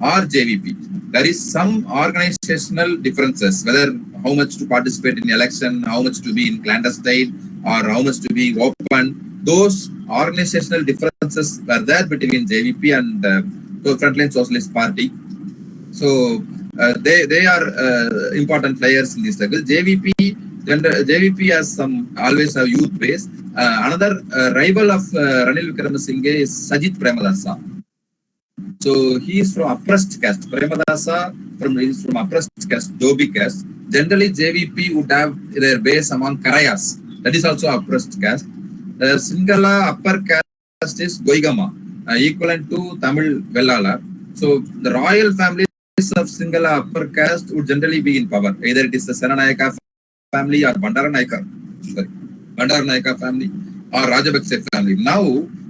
or JVP. There is some organizational differences, whether how much to participate in election, how much to be in clandestine, or how much to be open. Those organizational differences were there between JVP and uh, Frontline Socialist Party. So they they are uh, important players in this struggle. JVP JVP has some always have youth base. Uh, another uh, rival of uh, Ranil Vikramasinghe is Sajit Premadasa. So he is from oppressed caste. Premadasa from is from oppressed caste, Dobi caste. Generally, JVP would have their base among Karayas. That is also oppressed caste. The Singala upper caste is Goigama, uh, equivalent to Tamil Vellala. So the royal family of Singala upper caste would generally be in power. Either it is the Senanayaka family or Bandaranayaka, sorry, Bandaranayaka family or Rajapaksa family. Now,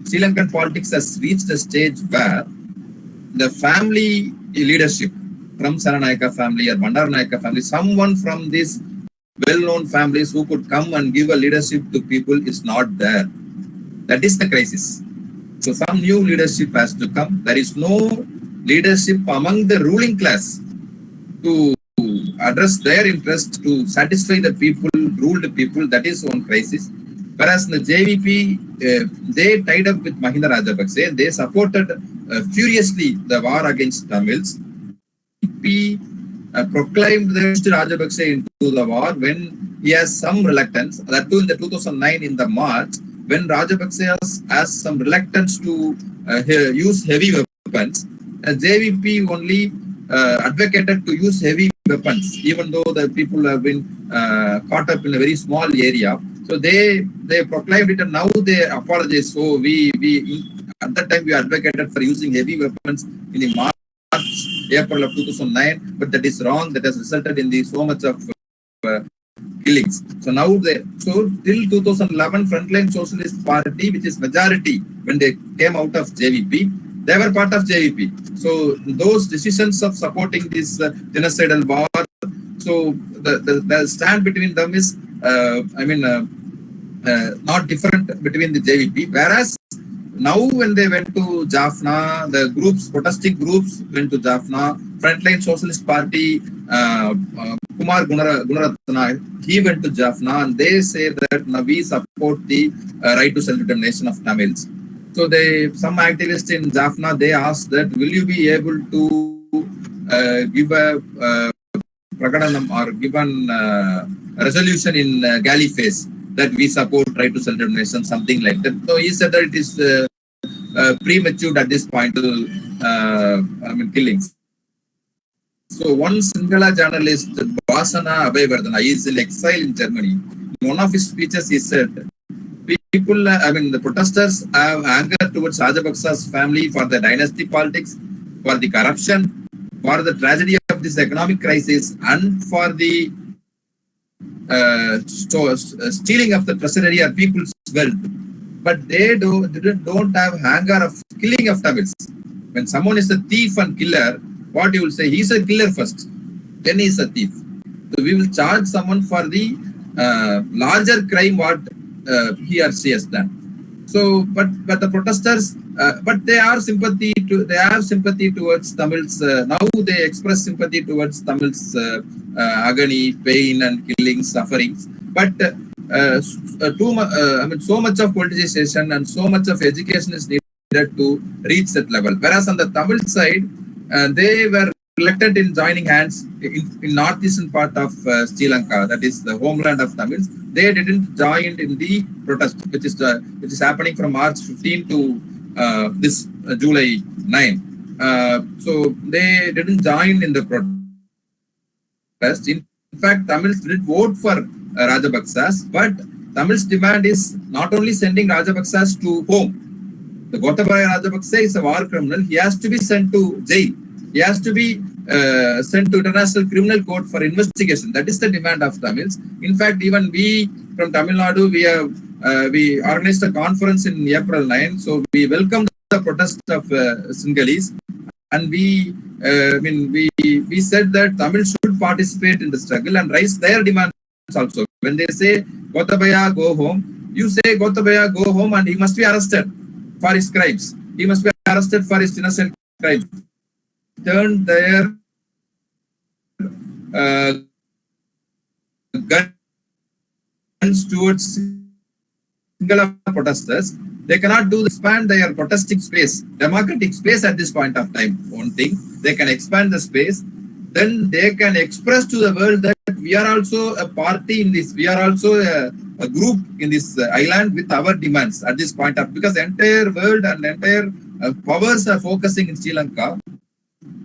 Sri Lankan politics has reached a stage where the family leadership from Saranayaka family or Bandaranayaka family, someone from these well-known families who could come and give a leadership to people is not there. That is the crisis. So some new leadership has to come. There is no leadership among the ruling class to address their interest to satisfy the people, ruled people. That is one crisis. Whereas in the JVP, uh, they tied up with Mahinda Rajapaksa. They supported uh, furiously the war against Tamils. JVP uh, proclaimed the Mr. Rajapaksa into the war when he has some reluctance. That too in the 2009 in the March, when Rajapaksa has, has some reluctance to uh, he- use heavy weapons, uh, JVP only uh, advocated to use heavy weapons, even though the people have been uh, caught up in a very small area. So they they proclaimed it, and now they apologize. So we we at that time we advocated for using heavy weapons in the March, April of 2009, but that is wrong. That has resulted in the so much of uh, killings. So now they so till 2011, Frontline Socialist Party, which is majority when they came out of JVP, they were part of JVP. So those decisions of supporting this uh, genocidal war, so the, the, the stand between them is, uh, I mean, uh, uh, not different between the JVP. Whereas now when they went to Jaffna, the groups, protesting groups went to Jaffna, Frontline Socialist Party, uh, uh, Kumar Gunara, Gunaratna, he went to Jaffna and they say that we support the uh, right to self-determination of Tamils. So they, some activists in Jaffna, they asked that, will you be able to uh, give a uh, Prakadanam or given uh, resolution in uh, Galle Face that we support right to self-determination, something like that. So he said that it is uh, uh, premature at this point to, uh, I mean, killings. So one Sinhala journalist, Vasana Abhaivardhana, he is in exile in Germany. In one of his speeches, he said, people, I mean, the protesters have anger towards Rajapaksa's family for the dynasty politics, for the corruption, for the tragedy of this economic crisis, and for the uh, uh, stealing of the treasury or people's wealth. But they do, they don't have anger of killing of Tamils. When someone is a thief and killer, what you will say, he's a killer first, then he's a thief. So we will charge someone for the uh, larger crime what he or has done. So, but but the protesters, uh, but they are sympathy to they have sympathy towards Tamils. Uh, now they express sympathy towards Tamils uh, uh, agony, pain, and killing, sufferings. But uh, uh, too much, uh, I mean, so much of politicization and so much of education is needed to reach that level. Whereas on the Tamil side, uh, they were reluctant in joining hands in, in northeastern part of uh, Sri Lanka, that is the homeland of Tamils. They didn't join in the protest, which is uh, which is happening from March 15 to uh, this uh, July 9. Uh, so they didn't join in the protest. In fact, Tamils did vote for uh, Rajapaksas, but Tamils demand is not only sending Rajapaksas to home. The Gotabaya Rajapaksa is a war criminal. He has to be sent to jail. He has to be uh, sent to International Criminal Court for investigation. That is the demand of Tamils. In fact, even we from Tamil Nadu, we have uh, we organized a conference in April 9. So we welcomed the protest of uh, Sinhalese, and we, uh, I mean, we we said that Tamil should participate in the struggle and raise their demands also. When they say Gotabaya go home, you say Gotabaya go home, and he must be arrested for his crimes. He must be arrested for his innocent crimes. Turn their uh, guns towards Sinhala protesters. They cannot do expand their protesting space, democratic space at this point of time. One thing, they can expand the space, then they can express to the world that we are also a party in this, we are also a, a group in this uh, island with our demands at this point of because the entire world and entire uh, powers are focusing in Sri Lanka.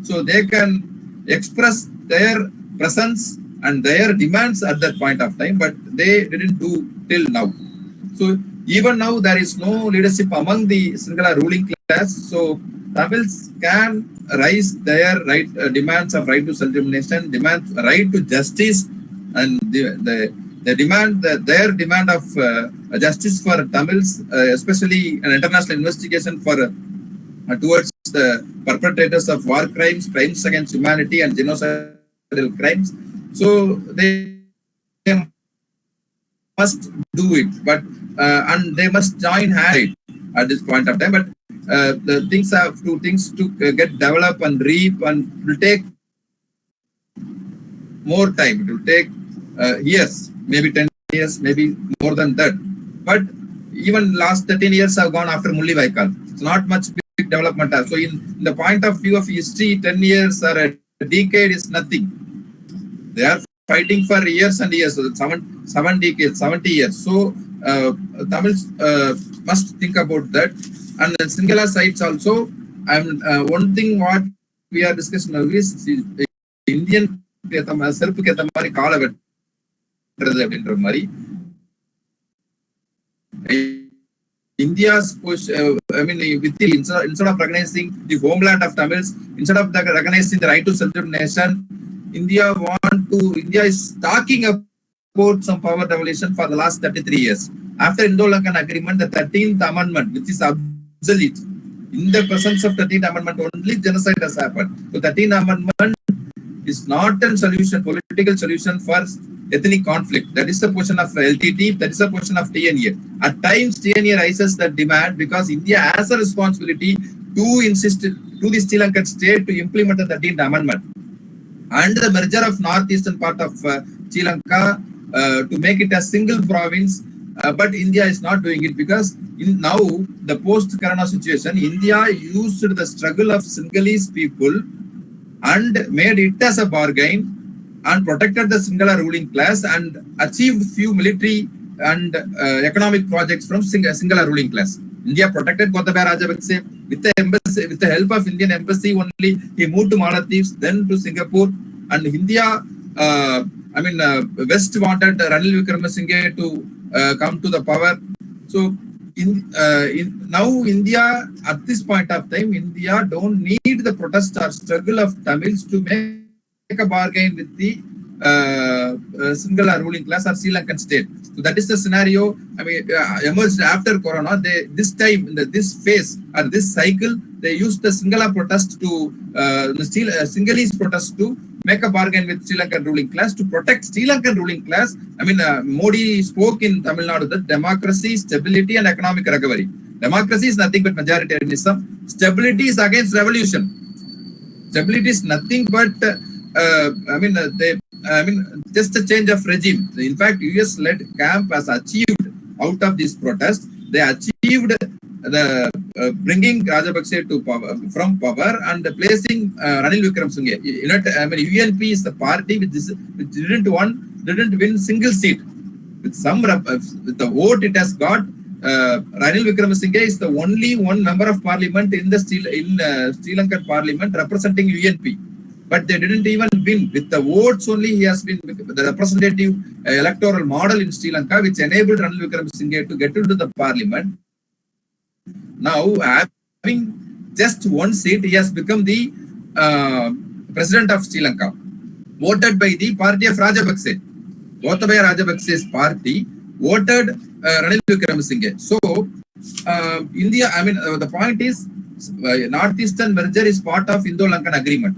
So they can express their presence and their demands at that point of time, but they didn't do till now. So even now there is no leadership among the Sinhala ruling class. So Tamils can raise their right uh, demands of right to self-determination, demands right to justice, and the, the, the demand the, their demand of uh, justice for Tamils, uh, especially an international investigation for uh, towards the perpetrators of war crimes, crimes against humanity, and genocidal crimes. So they must do it, but uh, and they must join hands at this point of time. But uh, the things have to things to uh, get develop and reap and it will take more time. It will take uh, years, maybe 10 years, maybe more than that. But even last 13 years have gone after Mulli Vaikal. It's not much development. So in, in the point of view of history, 10 years or a decade is nothing. They are fighting for years and years, so seven, seven decades, 70 years. So uh, Tamils uh, must think about that. And the Sinhala sites also, and uh, one thing what we are discussing now is the Indian செருப்புக்கு ஏத்த மாதிரி காலை வெட்டுறது அப்படின்ற மாதிரி India's uh, I mean, with the, instead, instead of recognizing the homeland of Tamils, instead of recognizing the right to self-determination, India want to, India is talking about some power devolution for the last 33 years. After Indo-Lankan agreement, the 13th amendment, which is obsolete, In the presence of 13th Amendment, only genocide has happened. So 13th Amendment is not a solution, political solution for ethnic conflict. That is the position of LTT, that is the position of TNA. At times, TNA raises that demand because India has a responsibility to insist to the Sri Lankan state to implement the 13th Amendment. And the merger of northeastern part of uh, Sri Lanka uh, to make it a single province uh, but India is not doing it because in now the post-Corona situation, India used the struggle of Sinhalese people and made it as a bargain and protected the Sinhala ruling class and achieved few military and uh, economic projects from Sing Sinhala ruling class. India protected Gotabaya Rajapaksa with the embassy, with the help of Indian embassy only. He moved to Maldives, then to Singapore, and India. Uh, I mean, uh, West wanted Ranil Wickremesinghe to uh, come to the power. So in, uh, in now India at this point of time, India don't need the protest or struggle of Tamils to make a bargain with the uh, uh, ruling class or Sri Lankan state. So that is the scenario. I mean, uh, emerged after Corona. They this time in the, this phase or this cycle, they used the Sinhala protest to uh, the uh, Sinhalese protest to make a bargain with Sri Lankan ruling class to protect Sri Lankan ruling class. I mean, uh, Modi spoke in Tamil Nadu that democracy, stability, and economic recovery. Democracy is nothing but majoritarianism. Stability is against revolution. Stability is nothing but, uh, I mean, uh, they, I mean, just a change of regime. In fact, US-led camp has achieved out of this protest. They achieved the uh, bringing Rajapaksa to power from power and placing uh, Ranil. You know, I mean, UNP is the party which, is, which didn't won, didn't win single seat. With some uh, with the vote it has got, uh, Ranil Wickremesinghe is the only one member of parliament in the Sri, in uh, Sri Lankan parliament representing UNP. But they didn't even win. With the votes only, he has been the representative uh, electoral model in Sri Lanka, which enabled Ranil Wickremesinghe to get into the parliament. Now, having just one seat, he has become the uh, president of Sri Lanka, voted by the party of Rajapaksa. Gotabaya Rajapaksa's party voted uh, Ranil Wickremesinghe. So, uh, India, I mean, uh, the point is, uh, Northeastern merger is part of Indo-Lankan agreement.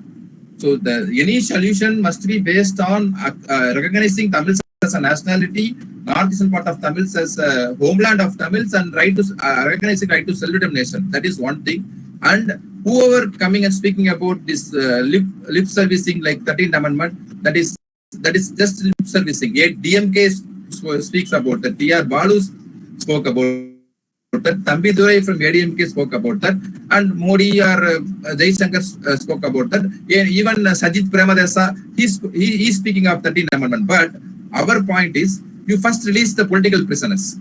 So, the any solution must be based on uh, recognizing Tamils as a nationality, northeastern part of Tamils as a homeland of Tamils, and right to uh, recognizing right to self-determination. That is one thing. And whoever coming and speaking about this uh, lip, lip servicing like 13th amendment, that is that is just lip servicing. Yet DMK speaks about that. TR Balu spoke about that. Thambi Durai from ADMK spoke about that. And Modi or uh, Jai Shankar uh, spoke about that. Even uh, Sajith Premadasa, he's, he, he's speaking of 13th amendment. But our point is, you first release the political prisoners.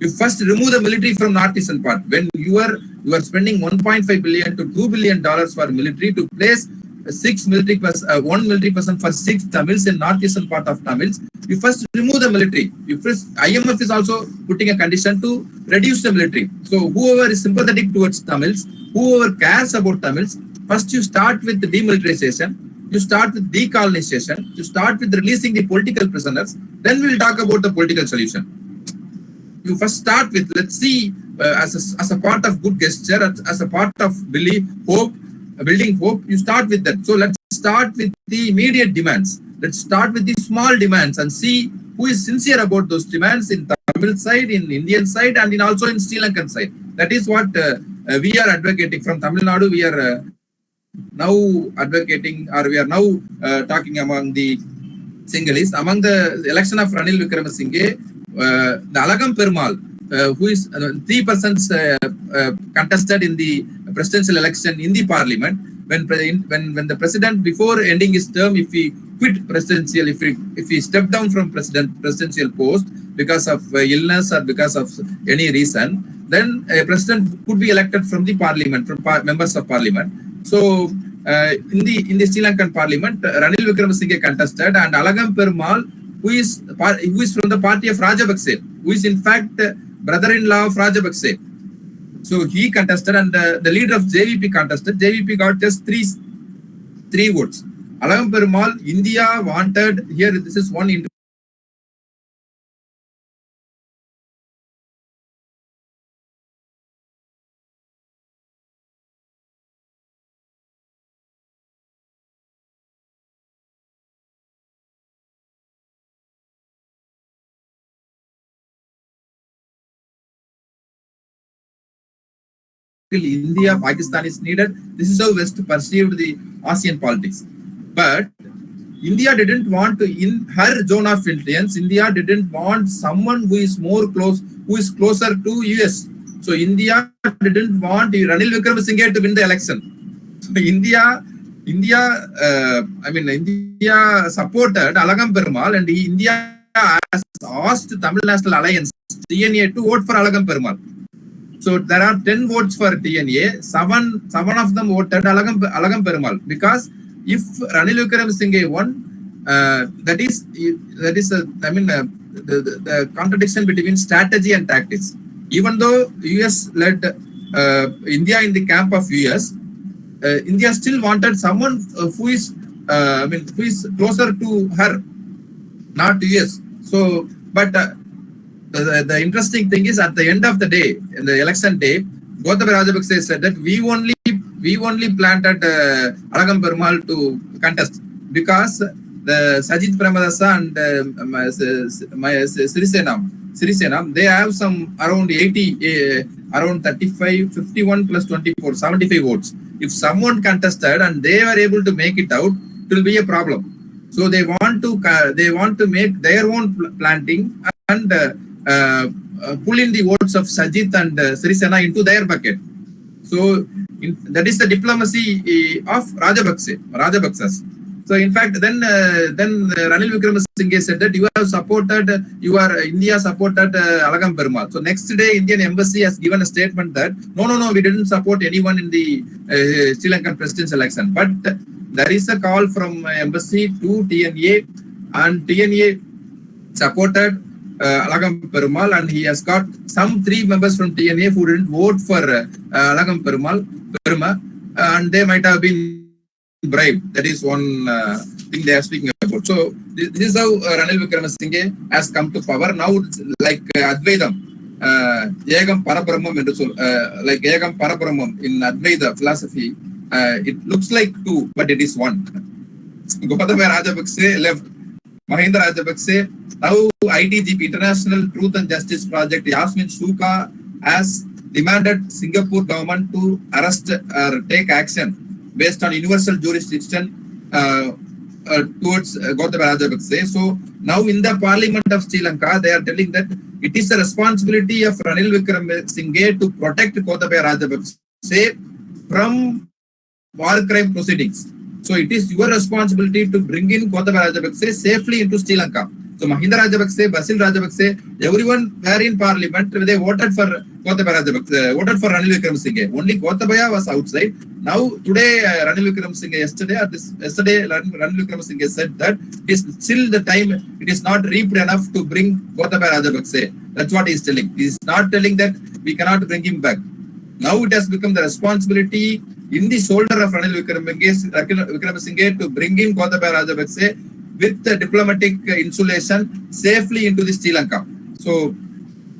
You first remove the military from the northeastern part. When you are you are spending 1.5 billion to 2 billion dollars for military to place six military person, uh, one military person for six Tamils in northeastern part of Tamils, you first remove the military. You first IMF is also putting a condition to reduce the military. So whoever is sympathetic towards Tamils, whoever cares about Tamils, first you start with the demilitarization, you start with decolonization, you start with releasing the political prisoners, then we'll talk about the political solution. You first start with, let's see, uh, as, a, as a part of good gesture, as, as a part of belief, hope, building hope, you start with that. So let's start with the immediate demands. Let's start with the small demands and see who is sincere about those demands in Tamil side, in Indian side, and in also in Sri Lankan side. That is what uh, uh, we are advocating from Tamil Nadu. We are uh, now advocating, or we are now uh, talking among the Sinhalese. Among the election of Ranil Wickremesinghe, uh, the Alagam Perumal, uh, who is uh, three persons uh, uh, contested in the presidential election in the parliament. When, when when the president before ending his term, if he quit presidential, if he if he stepped down from president presidential post because of uh, illness or because of any reason, then a president could be elected from the parliament from par members of parliament. So uh, in the in the Sri Lankan parliament, uh, Ranil Wickremesinghe contested and Alagam Perumal, who is who is from the party of Rajapaksa, who is in fact brother-in-law of Rajapaksa. So he contested and the, the leader of JVP contested. JVP got just three, three votes. Alagam Perumal, India wanted, here this is one India, Pakistan is needed. This is how West perceived the ASEAN politics. But India didn't want to, in her zone of influence, India didn't want someone who is more close, who is closer to US. So India didn't want Ranil Wickremesinghe to win the election. So India, India, uh, I mean, India supported Alagam Perumal and India asked Tamil National Alliance, to vote for Alagam Perumal. So there are 10 votes for TNA, seven, seven of them voted Alagam, Alagam Perumal because if Ranil Wickremesinghe won, uh, that is, that is, uh, I mean, uh, the, the, the contradiction between strategy and tactics. Even though US led uh, India in the camp of US, uh, India still wanted someone uh, who is, I mean, who is closer to her, not US. So, but the, the interesting thing is at the end of the day, in the election day, Gotabaya Rajapaksa said that we only we only planted uh, Alagam to contest because the Sajith Premadasa and uh, my, my Sirisena, Sirisena, they have some around 80, uh, around 35, 51 plus 24, 75 votes. If someone contested and they were able to make it out, it will be a problem. So they want to uh, they want to make their own pl- planting and uh, pull in the votes of Sajith and uh, Sirisena into their bucket. So in, that is the diplomacy uh, of Rajapaksa, Rajapaksas. So in fact, then uh, then uh, Ranil Wickremesinghe said that you have supported, uh, you are India supported uh, Alagam Perumal. So next day, Indian embassy has given a statement that no, no, no, we didn't support anyone in the uh, Sri Lankan presidential election. But there is a call from uh, embassy to TNA, and TNA supported uh, Alagam Perumal, and he has got some three members from TNA who didn't vote for uh, Alagam Perumal, Peruma, and they might have been bribed. That is one uh, thing they are speaking about. So this, this is how uh, Ranil Vikramasinghe has come to power. Now, it's like uh, Advaitam, Ekam Yegam Parabrahmam, என்று சொல்- like like Yegam Parabrahmam in philosophy philosophy, looks it looks like it but it is one. Gotabaya left. Mahinda Rajapaksa, now ITJP, International Truth and Justice Project, Yasmin Sooka has demanded Singapore government to arrest or take action based on universal jurisdiction uh, uh, towards uh, Gotabaya Rajapaksa. So now in the parliament of Sri Lanka, they are telling that it is the responsibility of Ranil Wickremesinghe to protect Gotabaya Rajapaksa from war crime proceedings. So it is your responsibility to bring in Gotabaya Rajapaksa safely into Sri Lanka. So Mahinda Rajapaksa, Basil Rajapaksa, everyone were in parliament, they voted for Gotabaya Rajapaksa, voted for Ranil Wickremesinghe. Only Gotabaya was outside. Now today uh, Ranil Wickremesinghe, yesterday or this, yesterday Ranil Wickremesinghe said that it is still the time, it is not reaped enough to bring Gotabaya Rajapaksa. That's what he is telling. He is not telling that we cannot bring him back. Now it has become the responsibility in the shoulder of Ranil Wickremesinghe to bring in Gotabaya Rajapaksa with the diplomatic insulation safely into the Sri Lanka. So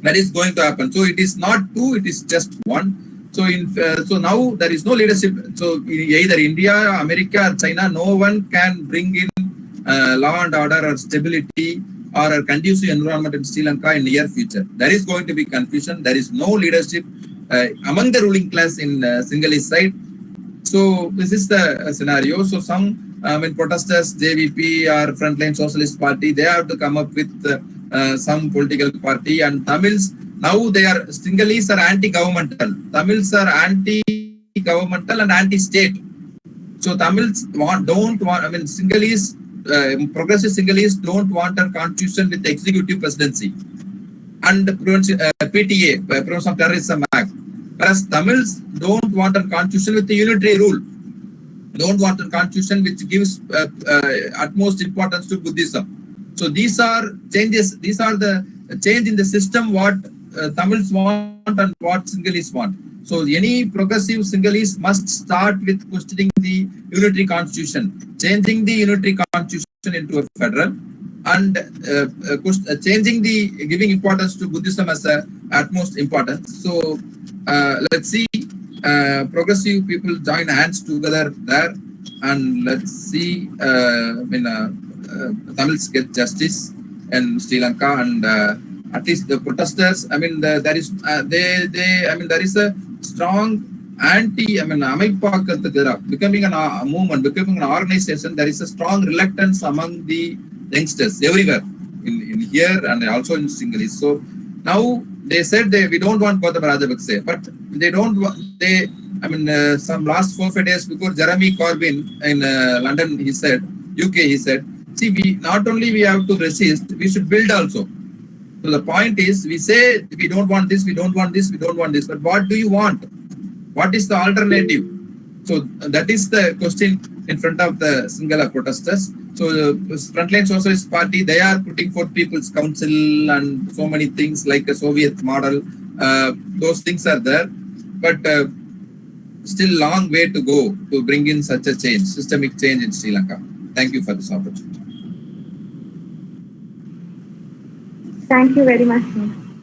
that is going to happen. So it is not two, it is just one. So in uh, so now there is no leadership. So either India, America, or China, no one can bring in uh, law and order or stability or a conducive environment in Sri Lanka in near future. There is going to be confusion. There is no leadership uh, among the ruling class in uh, Sinhalese side. So this is the uh, scenario. So some I mean protesters, JVP or Frontline Socialist Party, they have to come up with uh, uh, some political party and Tamils now they are Sinhalese are anti-governmental. Tamils are anti-governmental and anti-state. So Tamils want, don't want, I mean, Sinhalese, uh, progressive Sinhalese don't want a constitution with executive presidency and uh, PTA, uh, Prevention of Terrorism Act. Whereas Tamils don't want a constitution with a unitary rule. Don't want a constitution which gives uh, uh, utmost importance to Buddhism. So these are changes, these are the change in the system what uh, Tamils want and what Sinhalese want. So any progressive Sinhalese must start with questioning the unitary constitution, changing the unitary constitution into a federal, and uh, uh, uh, changing the giving importance to Buddhism as a utmost importance. So uh, let's see uh, progressive people join hands together there, and let's see. Uh, I mean, Tamils get justice in Sri Lanka, and at least the protesters. I mean, the, there is uh, they they. I mean, there is a strong anti, I mean, Amaipakathagara, becoming an, a movement, becoming an organization, there is a strong reluctance among the youngsters everywhere, in, in here and also in Sinhalese. So now they said they we don't want Gotabaya Rajapakse, but they don't want they. I mean, uh, some last four five days before Jeremy Corbyn in uh, London, he said, UK, he said, see, we not only we have to resist, we should build also. So the point is, we say we don't want this, we don't want this, we don't want this, but what do you want? What is the alternative? So that is the question in front of the Sinhala protesters. So the Frontline Socialist Party, they are putting forth People's Council and so many things like a Soviet model. Uh, those things are there, but uh, still long way to go to bring in such a change, systemic change in Sri Lanka. Thank you for this opportunity.
Thank you very much.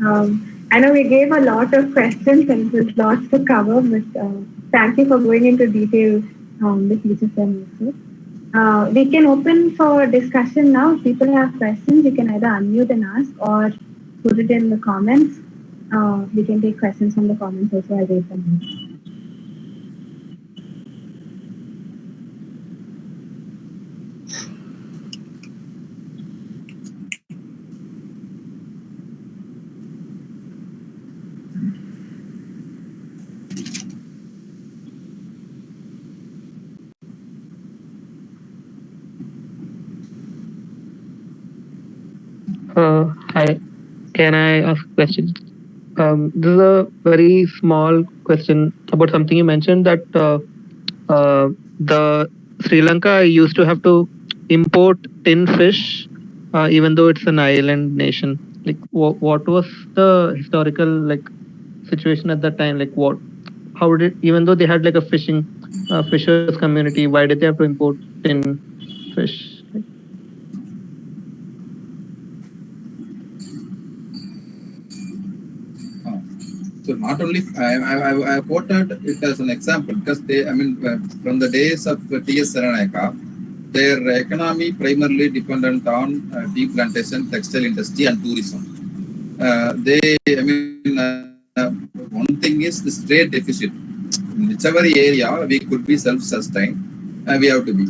Um, I know we gave a lot of questions and there's lots to cover, but uh, thank you for going into details um, with each of. Uh, we can open for discussion now. If people have questions, you can either unmute and ask or put it in the comments. Uh, we can take questions from the comments also. I'll read them.
Uh, hi, can I ask a question? Um, this is a very small question about something you mentioned that uh, uh, the Sri Lanka used to have to import tin fish, uh, even though it's an island nation. Like, wh- what was the historical like situation at that time? Like, what, how did even though they had like a fishing uh, fishers community, why did they have to import tin fish?
So not only I, I, I quoted it as an example because they, I mean, uh, from the days of D.S. Senanayake, their economy primarily dependent on uh, tea plantation, textile industry, and tourism. Uh, they, I mean, uh, one thing is the trade deficit. In whichever area we could be self-sustained, uh, we have to be.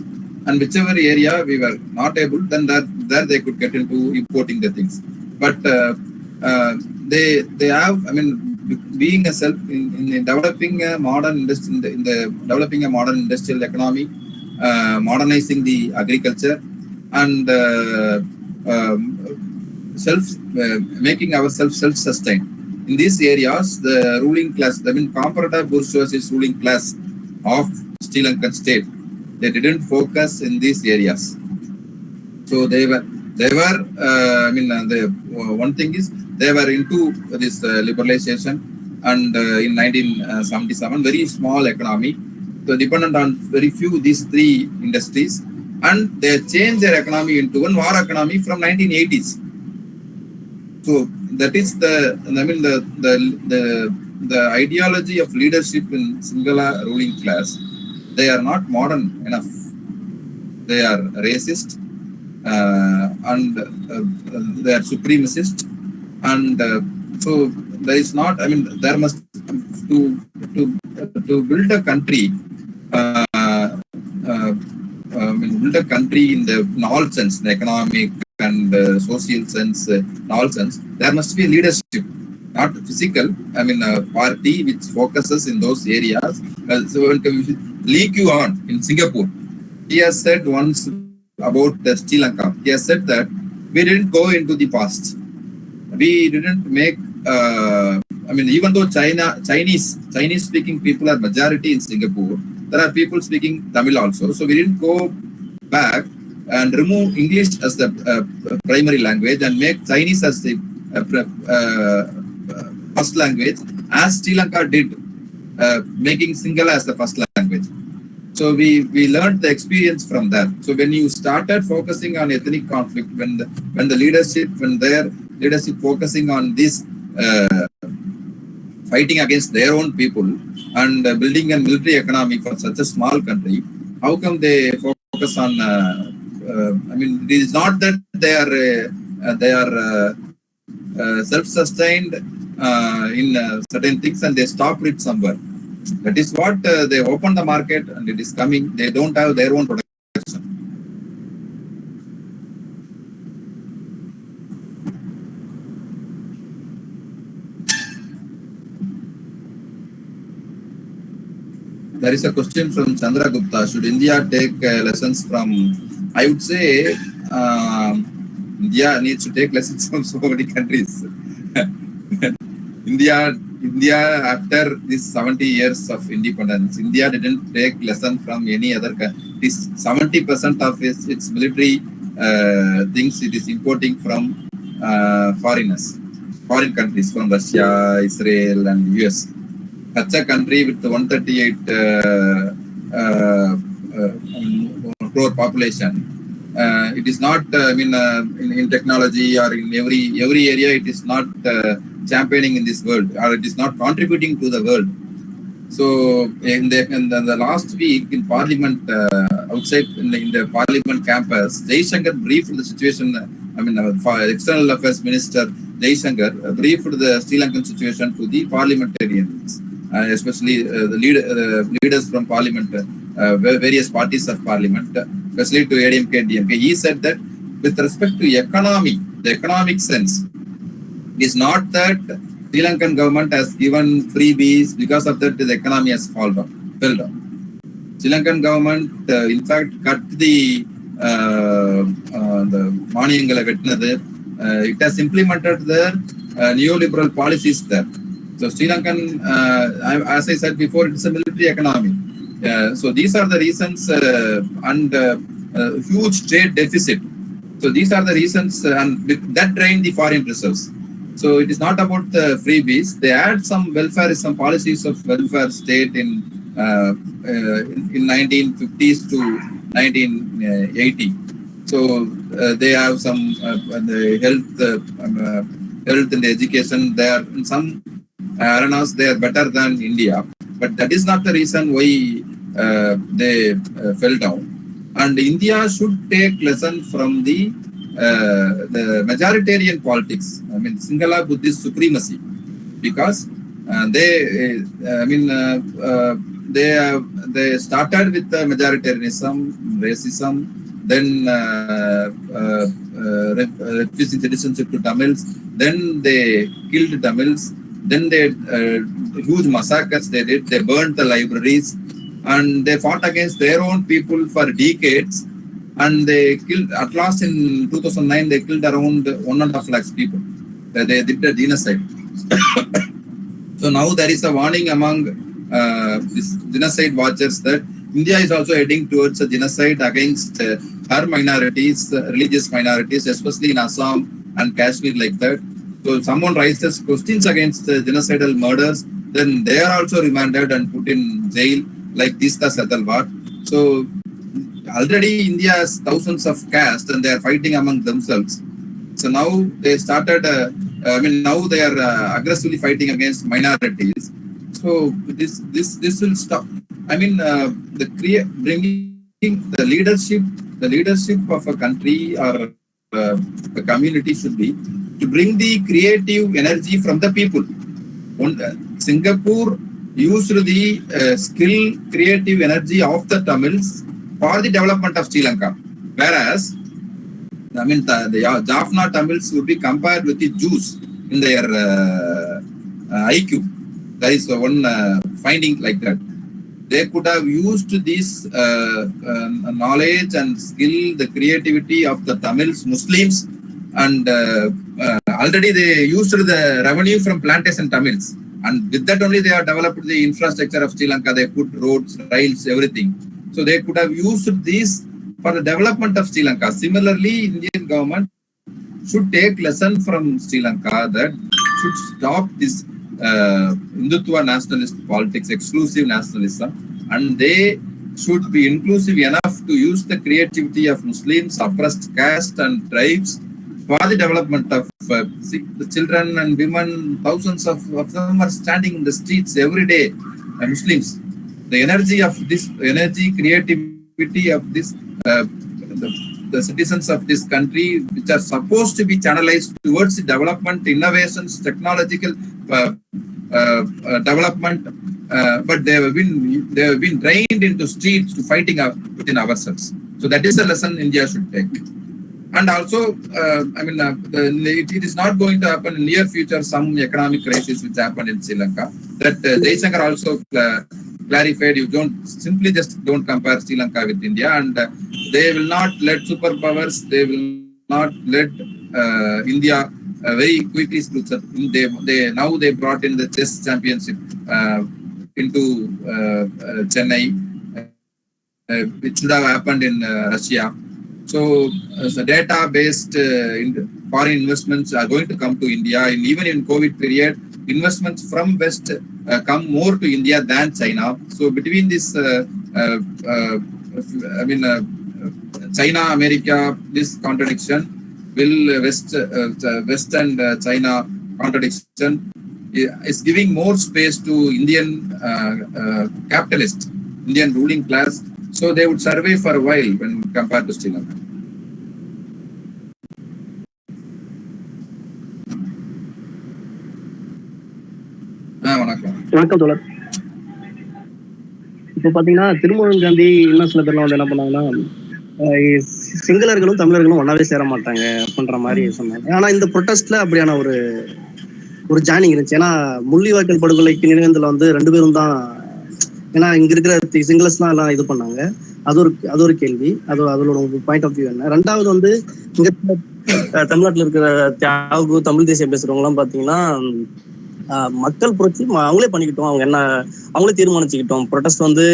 And whichever area we were not able, then that there they could get into importing the things. But uh, uh, they they have, I mean, being a self in, in developing a modern industry in the, in the developing a modern industrial economy, uh, modernizing the agriculture, and uh, um, self uh, making ourselves self-sustained. In these areas, the ruling class, I mean, comprador bourgeoisie ruling class of Sri Lankan state, they didn't focus in these areas. So they were, they were. Uh, I mean, uh, the uh, one thing is they were into this uh, liberalization, and uh, in 1977, very small economy, so dependent on very few these three industries, and they changed their economy into one war economy from 1980s. So that is the, I mean, the the the the ideology of leadership in Sinhala ruling class. They are not modern enough. They are racist uh, and uh, they are supremacist, and uh, so there is not. I mean, there must to to to build a country. Uh, uh, I mean, build a country in the in all sense, the economic and uh, social sense, uh, in all sense, there must be leadership, not physical. I mean, a party which focuses in those areas. Uh, so, Lee Kuan in Singapore, he has said once about the Sri Lanka. He has said that we didn't go into the past. We didn't make. Uh, I mean, even though China, Chinese, Chinese-speaking people are majority in Singapore, there are people speaking Tamil also. So we didn't go back and remove English as the uh, primary language and make Chinese as the uh, uh, first language, as Sri Lanka did, uh, making Sinhala as the first language. So we, we learned the experience from that. So when you started focusing on ethnic conflict, when the, when the leadership, when their leadership focusing on this uh, fighting against their own people and building a military economy for such a small country, how come they focus on? Uh, uh, I mean, it is not that they are they are uh, self-sustained uh, in uh, certain things and they stop it somewhere. That is what they open the market and it is coming. They don't have their own. There is a question from Chandra Gupta. Should India take uh, lessons from? I would say um, India needs to take lessons from so many countries. *laughs* India, India after this 70 years of independence, India didn't take lesson from any other country. 70% of its, its military uh, things it is importing from uh, foreigners, foreign countries from Russia, Israel, and US. A country with 138 uh, uh, uh, crore population, it is not i mean in, technology or in every every area it is not championing in this world or it is not contributing to the world. So in the in the, last week in parliament outside in the, parliament campus Shankar briefed the situation i mean external affairs minister Shankar uh, briefed the Sri Lankan situation to the parliamentarians especially uh, the lead, uh, leaders from parliament uh, various parties of parliament especially to ADMK and DMK. He said that with respect to economy, the economic sense, it is not that Sri Lankan government has given freebies because of that the economy has fallen down, fell down. Sri Lankan government, uh, in fact, cut the uh, uh, the மானியங்களை வெட்டினது uh, it has implemented the uh, neoliberal policies there. so Sri Lankan, uh, as I said before, it's a military economy. Uh, so these are the reasons uh, and uh, uh, huge trade deficit. So these are the reasons uh, and that drain the foreign reserves. So it is not about the freebies. They had some welfare, some policies of welfare state in in, in 1950s to 1980. So they have some the health, um, health and education. They are in some arenas they are better than India, but that is not the reason why uh, they uh, fell down. And India should take lesson from the uh, the majoritarian politics. I mean, Singhala Buddhist supremacy, because uh, they, uh, I mean, uh, they they started with the majoritarianism, racism, then refusing citizenship to Tamils, then they killed Tamils, then they uh, huge massacres they did, they burned the libraries, and they fought against their own people for decades and they killed at last in 2009 they killed around one and a half lakhs people. They did a genocide. *coughs* So now there is a warning among uh, genocide watchers that india is also heading towards a genocide against uh, her minorities uh, religious minorities especially in assam and kashmir like that someone raises questions against uh, genocidal murders then they are also remanded and put in jail like Teesta Setalvad. So already India has thousands of castes and they are fighting among themselves. So now they started, uh, I mean, now they are uh, aggressively fighting against minorities. So this this this will stop. I mean, uh, the crea- bringing the leadership, the leadership of a country or uh, a community should be to bring the creative energy from the people. One, uh, Singapore used the uh, skill, creative energy of the Tamils for the development of Sri Lanka. Whereas, I mean, the, the Jaffna Tamils would be compared with the Jews in their uh, uh, IQ. There is one uh, finding like that. They could have used this uh, um, knowledge and skill, the creativity of the Tamils, Muslims, and uh, uh, already they used the revenue from plantation Tamils and with that only they have developed the infrastructure of Sri Lanka. They put roads, rails, everything. So they could have used this for the development of Sri Lanka. Similarly, Indian government should take lesson from Sri Lanka that should stop this uh, Hindutva nationalist politics, exclusive nationalism, and they should be inclusive enough to use the creativity of Muslims, oppressed caste and tribes for the development of uh, the children and women, thousands of, of them are standing in the streets every day, uh, Muslims. The energy of this energy, creativity of this, uh, the, the citizens of this country, which are supposed to be channelized towards the development, innovations, technological uh, uh, uh, development, uh, but they have been they have been trained into streets to fighting up within ourselves. So that is a lesson India should take. And also, uh, I mean, the, it, is not going to happen in near future. Some economic crisis which happened in Sri Lanka. That uh, Jaishankar also clarified. You don't simply just don't compare Sri Lanka with India, and uh, they will not let superpowers. They will not let uh, India uh, very quickly split up. They, they now they brought in the chess championship uh, into uh, uh, Chennai, which should have happened in Russia. So, so data-based in foreign investments are going to come to India, and even in COVID period, investments from West uh, come more to India than China. So, between this, uh, uh, I mean, China, America, this contradiction will West, West and China contradiction is giving more space to Indian uh, capitalist, Indian ruling class. So they would survive for a while when compared to Sri Lanka. வணக்கம்
தோழர். இப்போ பாத்தீங்கன்னா திருமணம் காந்தி இன்னும் சில பேர்லாம் வந்து என்ன பண்ணாங்கன்னா சிங்களர்களும் தமிழர்களும் ஒன்னாவே சேர மாட்டாங்க அப்படின்ற மாதிரி சொன்னாங்க. ஆனா இந்த ப்ரொட்டஸ்ட்ல அப்படியான ஒரு ஒரு ஜாயினிங் இருந்துச்சு. ஏன்னா முள்ளிவாய்க்கல் படுகொலைக்கு நினைவேந்தல வந்து ரெண்டு பேரும் தான் ஏன்னா இங்க இருக்கிற சிங்களஸ்லாம் எல்லாம் இது பண்ணாங்க. அது ஒரு அது ஒரு கேள்வி. அது அதோட பாயிண்ட் ஆஃப் வியூ என்ன? ரெண்டாவது வந்து இங்க தமிழ்நாட்டுல இருக்கிற தியாகு தமிழ் தேசியம் பேசுறவங்க எல்லாம் பாத்தீங்கன்னா மக்கள் புரட்சி அவங்களே பண்ணிக்கிட்டோம். அவங்க என்ன அவங்களே தீர்மானிச்சுக்கிட்டோம். ப்ரொடெஸ்ட் வந்து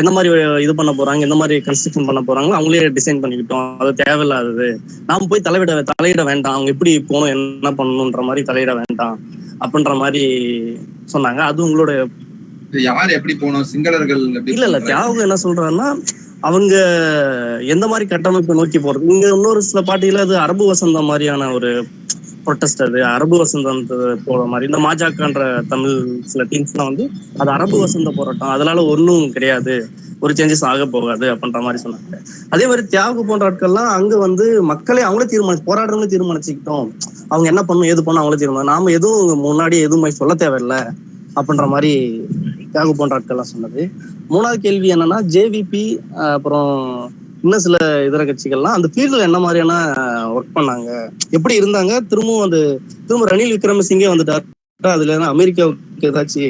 எந்த மாதிரி இது பண்ண போறாங்க எந்த மாதிரி கன்ஸ்ட்ரக்ஷன் பண்ண போறாங்களோ அவங்களே டிசைன் பண்ணிக்கிட்டோம். அது தேவையில்லாதது. நாம போய் தலையிட தலையிட வேண்டாம். அவங்க எப்படி போகணும் என்ன பண்ணணுன்ற மாதிரி தலையிட வேண்டாம் அப்படின்ற மாதிரி சொன்னாங்க. அது உங்களோட
யார் எப்படி போனோம் சிங்களர்கள்
இல்ல இல்ல? தியாகம் என்ன சொல்றாருன்னா அவங்க எந்த மாதிரி கட்டமைப்பை நோக்கி போறது? இங்க இன்னொரு சில பாட்டியில அது அரபு வசந்தம் மாதிரியான ஒரு ப்ரொட்டஸ்ட் அது அரபு வசந்த போற மாதிரி இந்த மாஜாக்கன்ற தமிழ் சில டீம்ஸ்லாம் வந்து அது அரபு வசந்த போராட்டம் அதனால ஒன்றும் கிடையாது ஒரு சேஞ்சஸ் ஆக போகாது அப்படின்ற மாதிரி சொன்னாங்க. அதே மாதிரி தியாகு போன்ற ஆட்கள்லாம் அங்க வந்து மக்களே அவங்களே தீர்மானி போராடுறவங்களே தீர்மானிச்சுக்கிட்டோம். அவங்க என்ன பண்ணும் ஏது பண்ணும் அவங்களே தீர்மானம் நாம எதுவும் முன்னாடி எதுவும் சொல்ல தேவையில்லை அப்படின்ற மாதிரி தியாகு போன்ற ஆட்கள்லாம் சொன்னது. மூணாவது கேள்வி என்னன்னா ஜேவிபி அப்புறம் இன்னும் சில இதர கட்சிகள்லாம் அந்த ஃபீல்டில் என்ன மாதிரியான ஒர்க் பண்ணாங்க எப்படி இருந்தாங்க திரும்பவும் அந்த திரும்ப ரணில் விக்ரமசிங்கே வந்துட்டார் அதுல அமெரிக்காவுக்கு ஏதாச்சும்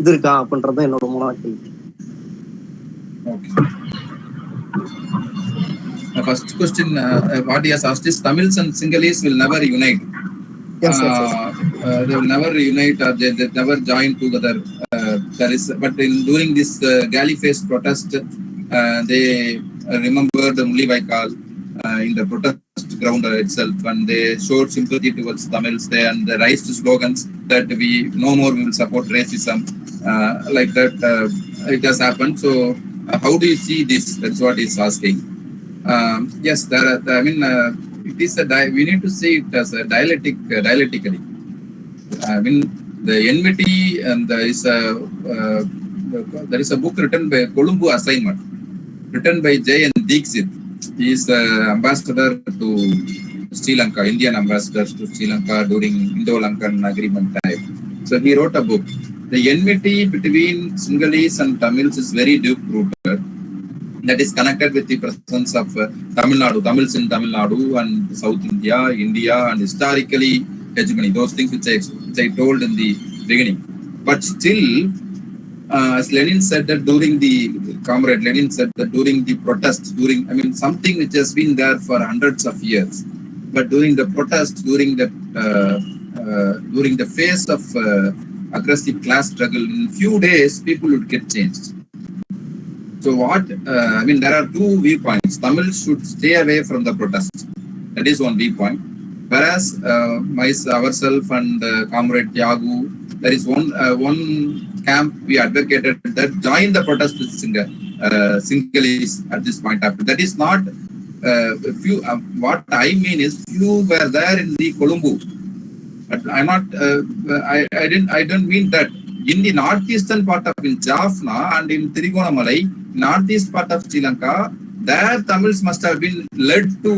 இது இருக்கா அப்படின்றது என்னோட மூணாவது கேள்வி
uh, what he has asked is Tamils and Sinhalese will never unite.
Yes, yes, yes.
Uh, uh, they will never unite or they, they never join together. Uh, there is, but in during this uh, galley face protest, uh, they uh, remembered the Mullivaikal uh, in the protest ground itself, and they showed sympathy towards Tamils. there and they raised slogans that we no more will support racism, uh, like that. Uh, it has happened. So, uh, how do you see this? That's what he's asking. Um, yes, there are, I mean, uh, it is a we need to see it as a dialectic, uh, dialectically. I mean, the enmity and there is a there is a book written by Colombo Assignment, written by J. Dixit. He is the ambassador to Sri Lanka, Indian ambassador to Sri Lanka during Indo-Lankan agreement time. So he wrote a book. The enmity between Sinhalese and Tamils is very deep rooted that is connected with the presence of uh, Tamil Nadu, Tamils in Tamil Nadu and South India, India, and historically hegemony. Those things which I, which I told in the beginning. But still, uh, as Lenin said that during the comrade Lenin said that during the protests, during I mean something which has been there for hundreds of years, but during the protest, during the uh, uh, during the phase of uh, aggressive class struggle, in few days people would get changed. So what, uh, I mean, there are two viewpoints. Tamil should stay away from the protest. That is one viewpoint. Whereas uh, my, ourselves and comrade Thiyagu, there is one uh, one camp we advocated that join the protest with Singa, uh, Sinhalese at this point. After that is not uh, few. Uh, what I mean is few were there in the Colombo. But I'm not. Uh, I I didn't. I don't mean that in the northeastern part of in Jaffna and in Trigonamalai, northeast part of Sri Lanka, there Tamils must have been led to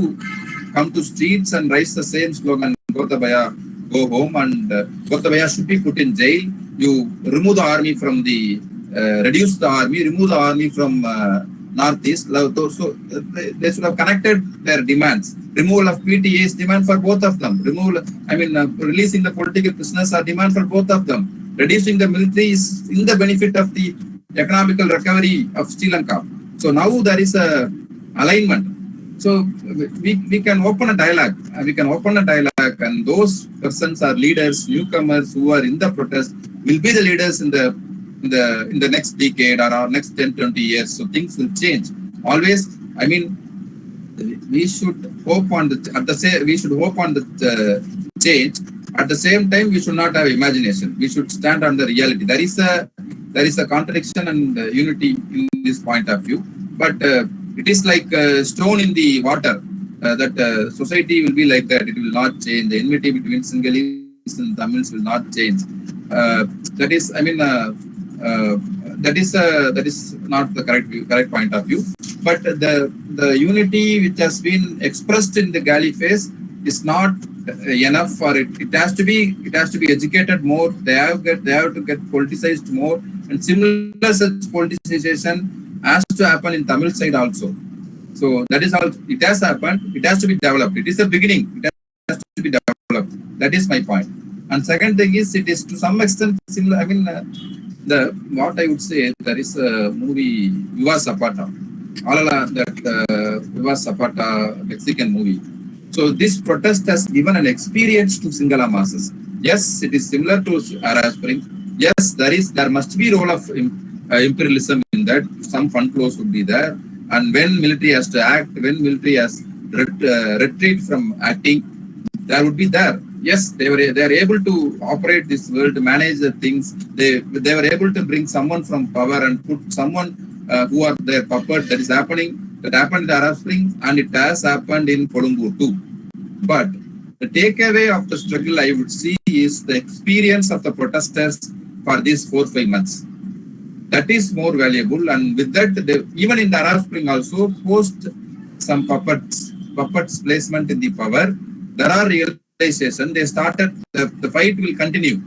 come to streets and raise the same slogan, Gotabaya, go home and uh, Gotabaya should be put in jail. You remove the army from the uh, reduce the army, remove the army from uh, northeast. So uh, they, should have connected their demands. Removal of PTA's demand for both of them. Removal, I mean, uh, releasing the political prisoners are demand for both of them. Reducing the military is in the benefit of the economical recovery of Sri Lanka. So now there is a alignment. So we, we can open a dialogue. uh, We can open a dialogue, and those persons are leaders, newcomers who are in the protest will be the leaders in the in the in the next decade or our next 10, 20 years. So things will change. Always, I mean, we should hope on the at the same we should hope on the uh, change. At the same time, we should not have imagination. We should stand on the reality. There is a there is a contradiction and uh, unity in this point of view, but uh, it is like a stone in the water. Uh, that uh, society will be like that. It will not change. The enmity between Sinhalese and Tamils will not change. Uh, that is, I mean, that is uh, that is not the correct view, correct point of view. But the the unity which has been expressed in the Galle Face is not enough for it. It has to be it has to be educated more. They have get they have to get politicized more, and similar such politicization has to happen in Tamil side also. So that is all. It has happened. It has to be developed. It is the beginning. It has to be developed. That is my point. And second thing is, it is to some extent similar. I mean, uh, the what I would say there is a movie Viva Zapata. All along that uh, Viva Zapata Mexican movie. So this protest has given an experience to Singhala masses. Yes, it is similar to Arab Spring. Yes, there is there must be role of imperialism in that. Some fund flows would be there, and when military has to act, when military has ret- uh, retreat from acting, there would be there. Yes, they were they are able to operate this world, manage the things. They they were able to bring someone from power and put someone uh, who are their puppet. That is happening. That happened in the Arab Spring, and it has happened in Colombo too. But the takeaway of the struggle I would see is the experience of the protesters for these four five months. That is more valuable, and with that, even in the Arab Spring also post some puppets puppets placement in the power. There are realization. They started the, the fight will continue.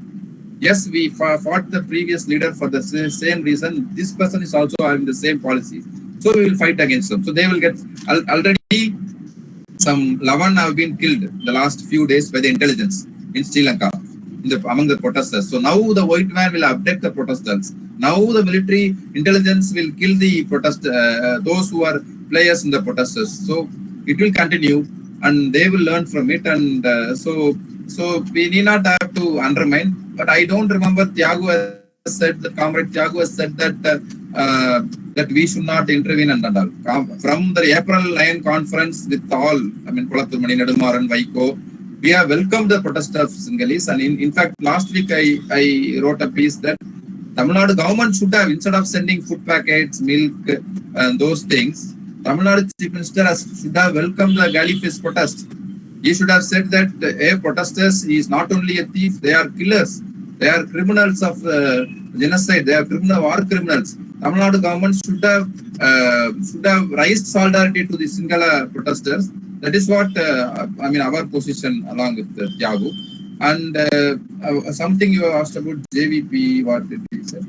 Yes, we fought the previous leader for the same reason. This person is also having the same policy. So we will fight against them. So they will get al- already some 11 have been killed the last few days by the intelligence in Sri Lanka the, among the protesters. So now the white man will abduct the protestants. Now the military intelligence will kill the protest uh, those who are players in the protesters. So it will continue and they will learn from it. And uh, so so we need not have to undermine. But I don't remember Thiyagu has said that comrade Thiyagu has said that uh, uh, that we should not intervene and all. From the April 9 conference with all, I mean, Kolathur Mani, Nedumaran, Vaiko, we have welcomed the protest of Sinhalese. And in, in fact, last week I, I wrote a piece that Tamil Nadu government should have, instead of sending food packets, milk, and those things, Tamil Nadu Chief Minister has, should have welcomed the face protest. He should have said that a protesters is not only a thief, they are killers. They are criminals of uh, genocide. They are criminal war criminals. Tamil Nadu government should have uh, should have raised solidarity to the Singhala protesters. That is what uh, I mean. Our position along with uh, Thiyagu. And uh, uh, something you asked about JVP. What did he say?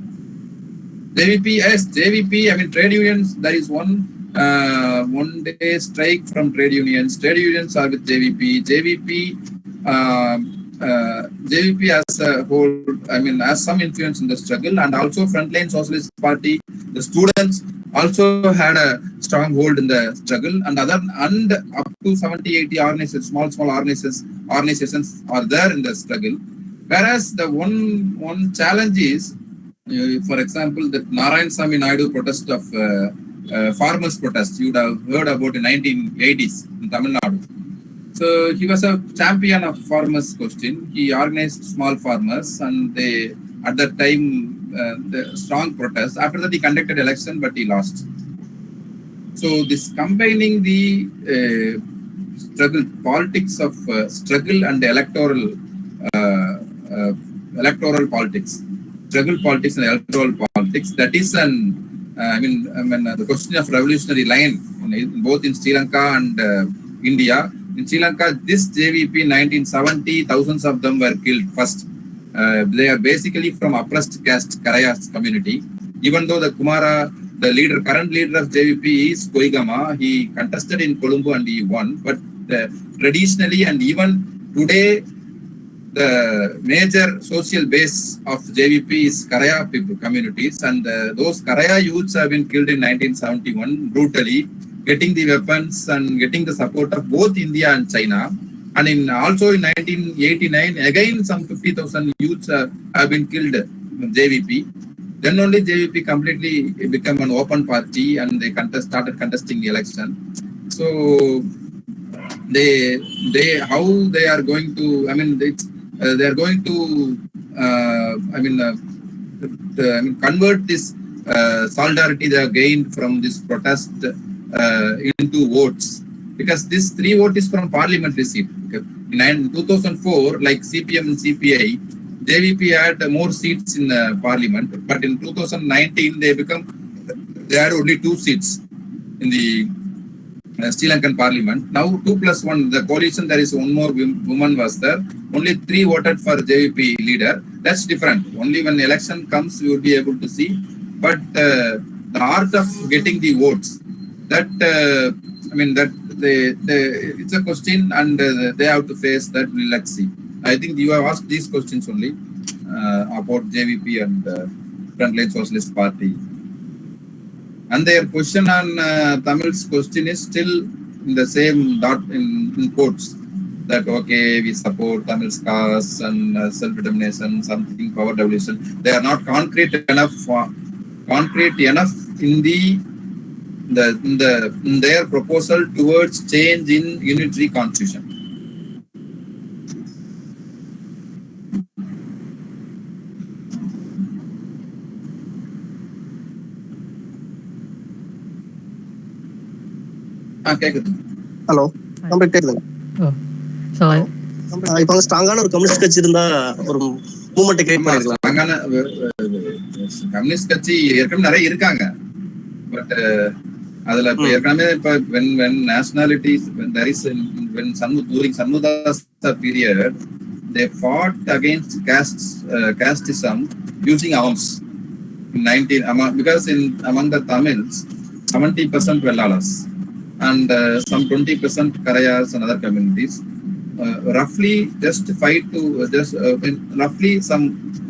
JVP, yes, JVP. I mean, trade unions. There is one uh, one day strike from trade unions. Trade unions are with JVP. JVP. Um, uh, JVP as a whole, I mean, has some influence in the struggle, and also Frontline Socialist Party, the students also had a strong hold in the struggle, and other and up to 70, 80 organizations, small, small organizations, organizations are there in the struggle. Whereas the one one challenge is, uh, for example, the Narayan Sami Naidu protest of uh, uh, farmers protest you would have heard about in 1980s in Tamil Nadu. So he was a champion of farmers question. He organized small farmers and they at that time uh, the strong protest. After that he conducted election but he lost. So this combining the uh, struggle politics of uh, struggle and electoral uh, uh, electoral politics, struggle politics and electoral politics. That is an uh, I mean, I mean the question of revolutionary line in, both in Sri Lanka and India. In Sri Lanka, this JVP 1970, thousands of them were killed first. Uh, they are basically from oppressed caste Karayas community. Even though the Kumara, the leader, current leader of JVP is Koigama, he contested in Colombo and he won. But uh, traditionally and even today, the major social base of JVP is Karaya people communities, and uh, those Karaya youths have been killed in 1971 brutally, getting the weapons and getting the support of both India and China. And in also in 1989, again some 50,000 youths uh, have been killed JVP. Then only JVP completely become an open party and they contest, started contesting the election. So they they how they are going to i mean they, uh, they are going to uh, i mean uh, I mean, convert this uh, solidarity they have gained from this protest uh, into votes because this three vote is from parliamentary seat in 2004 like cpm and cpi jvp had more seats in uh, parliament but in 2019 they become they had only two seats in the uh, Sri Lankan parliament. Now two plus one, the coalition, there is one more woman was there. Only three voted for JVP leader. That's different. Only when election comes, you will be able to see. But uh, the art of getting the votes, that uh, I mean, that they, they, it's a question and uh, they have to face that. Let's see. I think you have asked these questions only uh, about JVP and uh, Frontline Socialist Party. And their question on uh, Tamil's question is still in the same dot in, in quotes that okay, we support Tamil's cause and uh, self-determination, something power devolution. They are not concrete enough, for concrete enough in the the the their proposal towards change in unitary constitution. ஆ கேக்குது.
Hello நம்ம கேட்குதுங்க
So I,
இப்போ ஸ்ட்ராங்கான ஒரு communist கட்சி இருந்தா ஒரு moment create
அஹ், communist கட்சி ஏற்கனவே நிறைய இருக்காங்க. பட் அதுல இப்ப
ம்.
ஏற்கனவே இப்ப when when nationalities when there is in, when Sanmu, during Sanmudasa period they fought against caste uh, casteism using arms in 19 among, because in among the Tamils 70% Vellalas and uh, some 20% Karayas and other communities uh, roughly just five to just uh, in- roughly some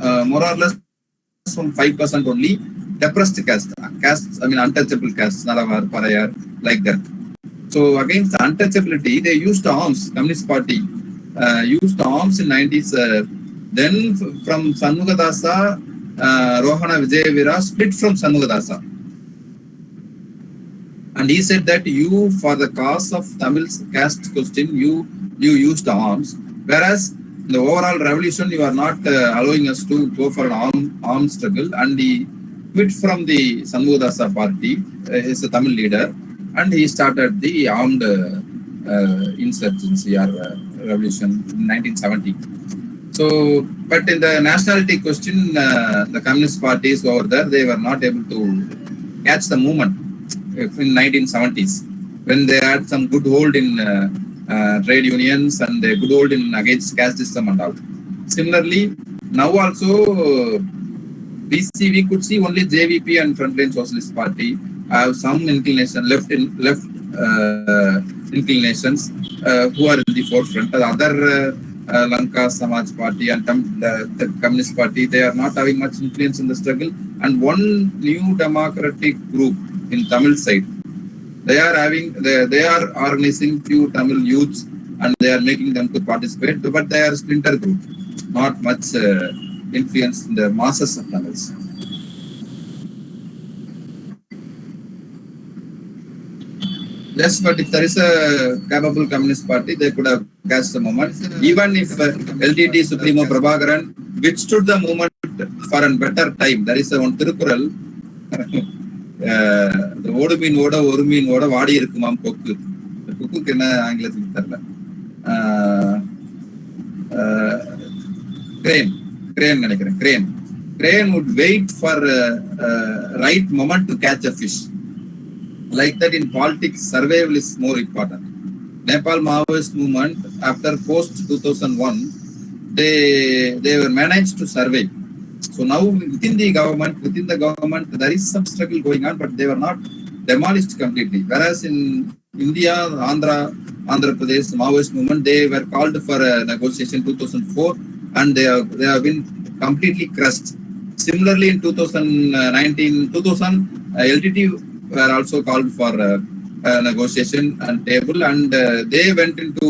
uh, more or less some five percent only depressed caste, caste I mean untouchable caste, Nalavar, Parayar, like that. So against untouchability, they used arms. Communist Party uh, used arms in 90s. Uh, then from Sanmugadasa, uh, Rohana Wijeweera split from Sanmugadasa. And he said that you, for the cause of Tamil's caste question, you you used the arms, whereas the overall revolution, you are not uh, allowing us to go for an arm armed struggle. And he quit from the Sanmugadasa party, uh, is a Tamil leader, and he started the armed uh, insurgency or uh, revolution in 1970. So, but in the nationality question, uh, the communist parties over there, they were not able to catch the movement uh, in 1970s when they had some good hold in uh, trade unions and a good hold in against caste system and all. Similarly, now also we we could see only JVP and Frontline Socialist Party have some inclination left in left uh, inclinations uh, who are in the forefront. The other uh, uh, Lanka Samaj Party and the, the Communist Party they are not having much influence in the struggle. And one new democratic group in Tamil side they are having they, they are organizing few Tamil youths and they are making them to participate, but they are splinter group, not much uh, influence in the masses of Tamils. Yes, but if there is a capable communist party, they could have cast the movement. Even if uh, LDT Supremo Prabhakaran withstood the movement for a better time, there is a one Tirukural. Ah இந்த ஓடு மீனோட ஒரு மீனோட வாடி இருக்குமாம் கொக்கு இந்த கொக்குக்கு என்ன ஆங்கிலத்துக்கு தெரியல கிரேன் கிரேன் நினைக்கிறேன் crane crane would wait for uh, uh, right moment to catch a fish like that in politics survival is more important nepal maoist movement after post 2001 they they were managed to survive So now within the government, within the government, there is some struggle going on, but they were not demolished completely. Whereas in India, Andhra, Andhra Pradesh, Maoist movement, they were called for a negotiation 2004 and they have, they have been completely crushed. Similarly, in 2019, 2000, uh, LTT were also called for uh, a negotiation and table and uh, they went into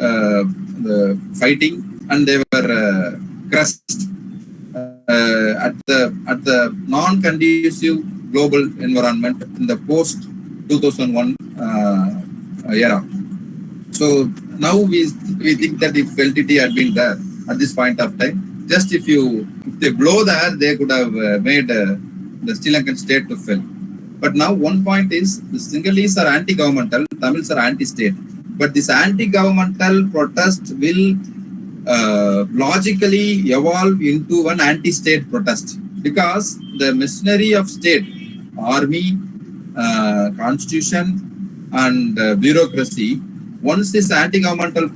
uh, the fighting and they were uh, crushed uh, at the at the non-conducive global environment in the post 2001 uh, era. So now we we think that if LTT had been there at this point of time, just if you if they blow the air, they could have uh, made uh, the Sri Lankan state to fail. But now one point is the Sinhalese are anti-governmental, Tamils are anti-state. But this anti-governmental protest will uh, logically evolve into an anti-state protest because the machinery of state, army, uh, constitution, and uh, bureaucracy. Once this anti-governmental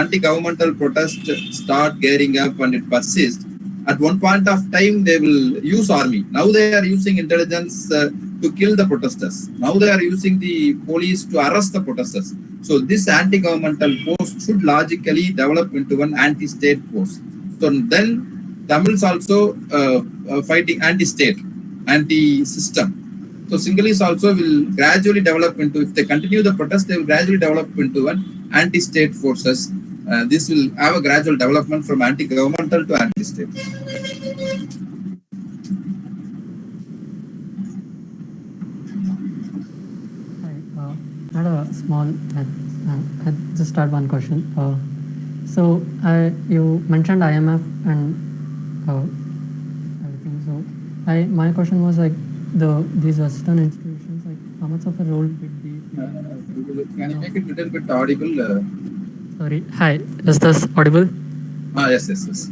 anti-governmental protest start gearing up and it persists, at one point of time they will use army. Now they are using intelligence uh, to kill the protesters. Now they are using the police to arrest the protesters. So this anti-governmental force should logically develop into an anti-state force. So then Tamils also uh, uh, fighting anti-state, anti-system. So Sinhalese also will gradually develop into, if they continue the protest, they will gradually develop into an anti-state forces. Uh, this will have a gradual development from anti-governmental to anti-state.
I had a small, uh, uh, just start one question. Uh, so I, you mentioned IMF and uh, everything. So I, my question was like the these Western institutions, like how much of a role did they? play?
Can you make it a little bit audible? Uh,
Sorry. Hi, is this audible?
ah, yes, yes, yes.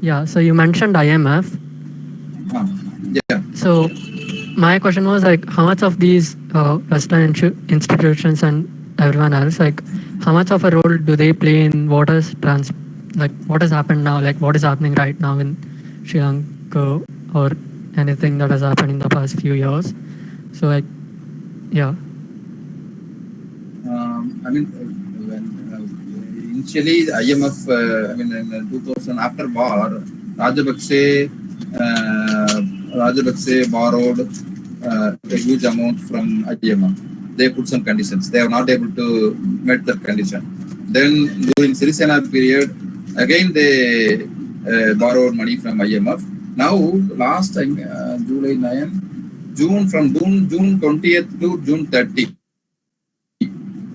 Yeah. So you mentioned IMF.
Ah, yeah.
So my question was like, how much of these uh, Western institutions and everyone else, like, how much of a role do they play in what has trans, like, what has happened now, like, what is happening right now in Sri Lanka or anything that has happened in the past few years? So like, yeah.
Um, I mean, uh, when, uh, initially IMF, uh, I mean, in uh, 2000 after war, Rajapakse, uh, borrowed uh, a huge amount from IMF. They put some conditions. They are not able to meet that condition. Then during Sirisena period, again they uh, borrowed money from IMF. Now, last time, uh, July 9, June from June, June 20th to June 30.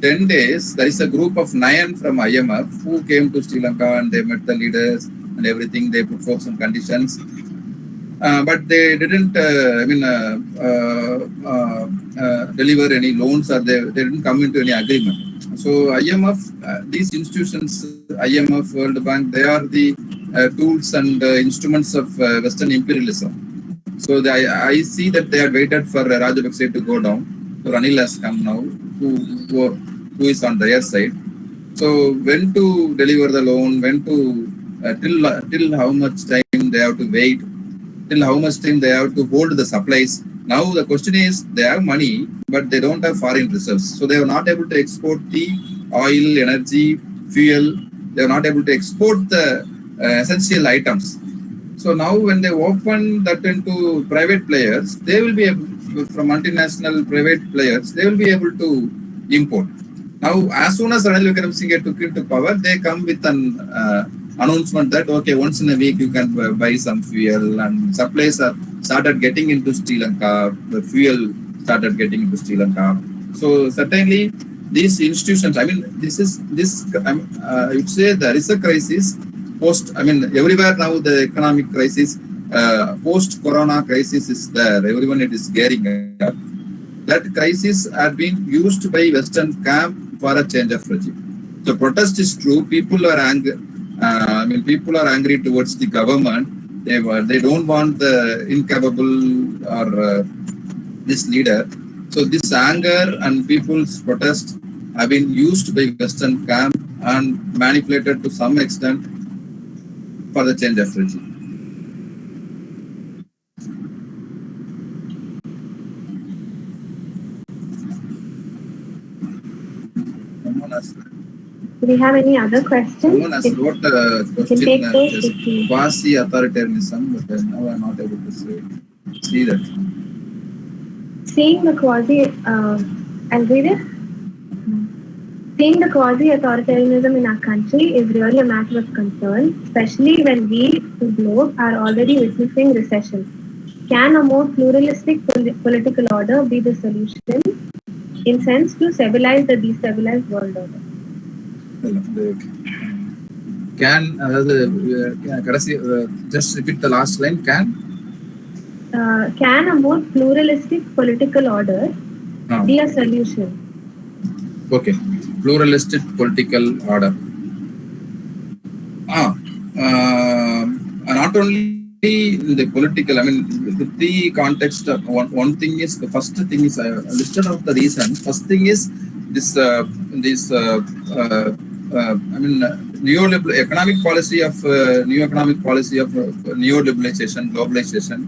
10 days, there is a group of nine from IMF who came to Sri Lanka and they met the leaders and everything. They put forth some conditions. Uh, but they didn't, uh, I mean, uh, uh, uh, uh, deliver any loans or they, they didn't come into any agreement. So IMF, these institutions, IMF, World Bank, they are the tools and uh, instruments of uh, Western imperialism. So I, I see that they had waited for uh, Rajapakse to go down. So Ranil has come now, who, who, who is on their side. So when to deliver the loan, when to, uh, till, uh, till how much time they have to wait, till how much time they have to hold the supplies. Now the question is, they have money, but they don't have foreign reserves. So they are not able to export the oil, energy, fuel. They are not able to export the uh, essential items. So now when they open that into private players, they will be able, from multinational private players, they will be able to import. Now, as soon as Ranil Wickremesinghe took into power, they come with an uh, announcement that okay, once in a week you can buy some fuel, and supplies are started getting into Sri Lanka. The fuel started getting into Sri Lanka. So certainly these institutions. I mean, this is this. I'm, uh, I would say there is a crisis post. I mean, everywhere now the economic crisis, uh, post Corona crisis is there. Everyone it is gearing up. That crisis had been used by Western camp for a change of regime. The protest is true. People are angry. Uh, I mean, people are angry towards the government. They were. They don't want the incapable or uh, this leader. So this anger and people's protest have been used by Western camp and manipulated to some extent for the change strategy.
Do we have any other questions?
Someone has
if,
wrote question quasi-authoritarianism, but now I'm not able to see, see that.
Seeing the quasi, uh, I'll read it seeing the quasi-authoritarianism in our country is really a matter of concern, especially when we, the globe, are already witnessing recession. Can a more pluralistic pol political order be the solution in sense to stabilize the destabilized world order?
Can, uh, the, uh, just repeat the last line, can?
Uh, can a more pluralistic political order no. be a solution
okay pluralistic political order. Ah uh, not only the political i mean the three context one, one thing is the first thing is i listed out the reasons first thing is this uh, this uh, uh, uh, i mean uh, neoliberal economic policy of uh, new economic policy of uh, neoliberalization globalization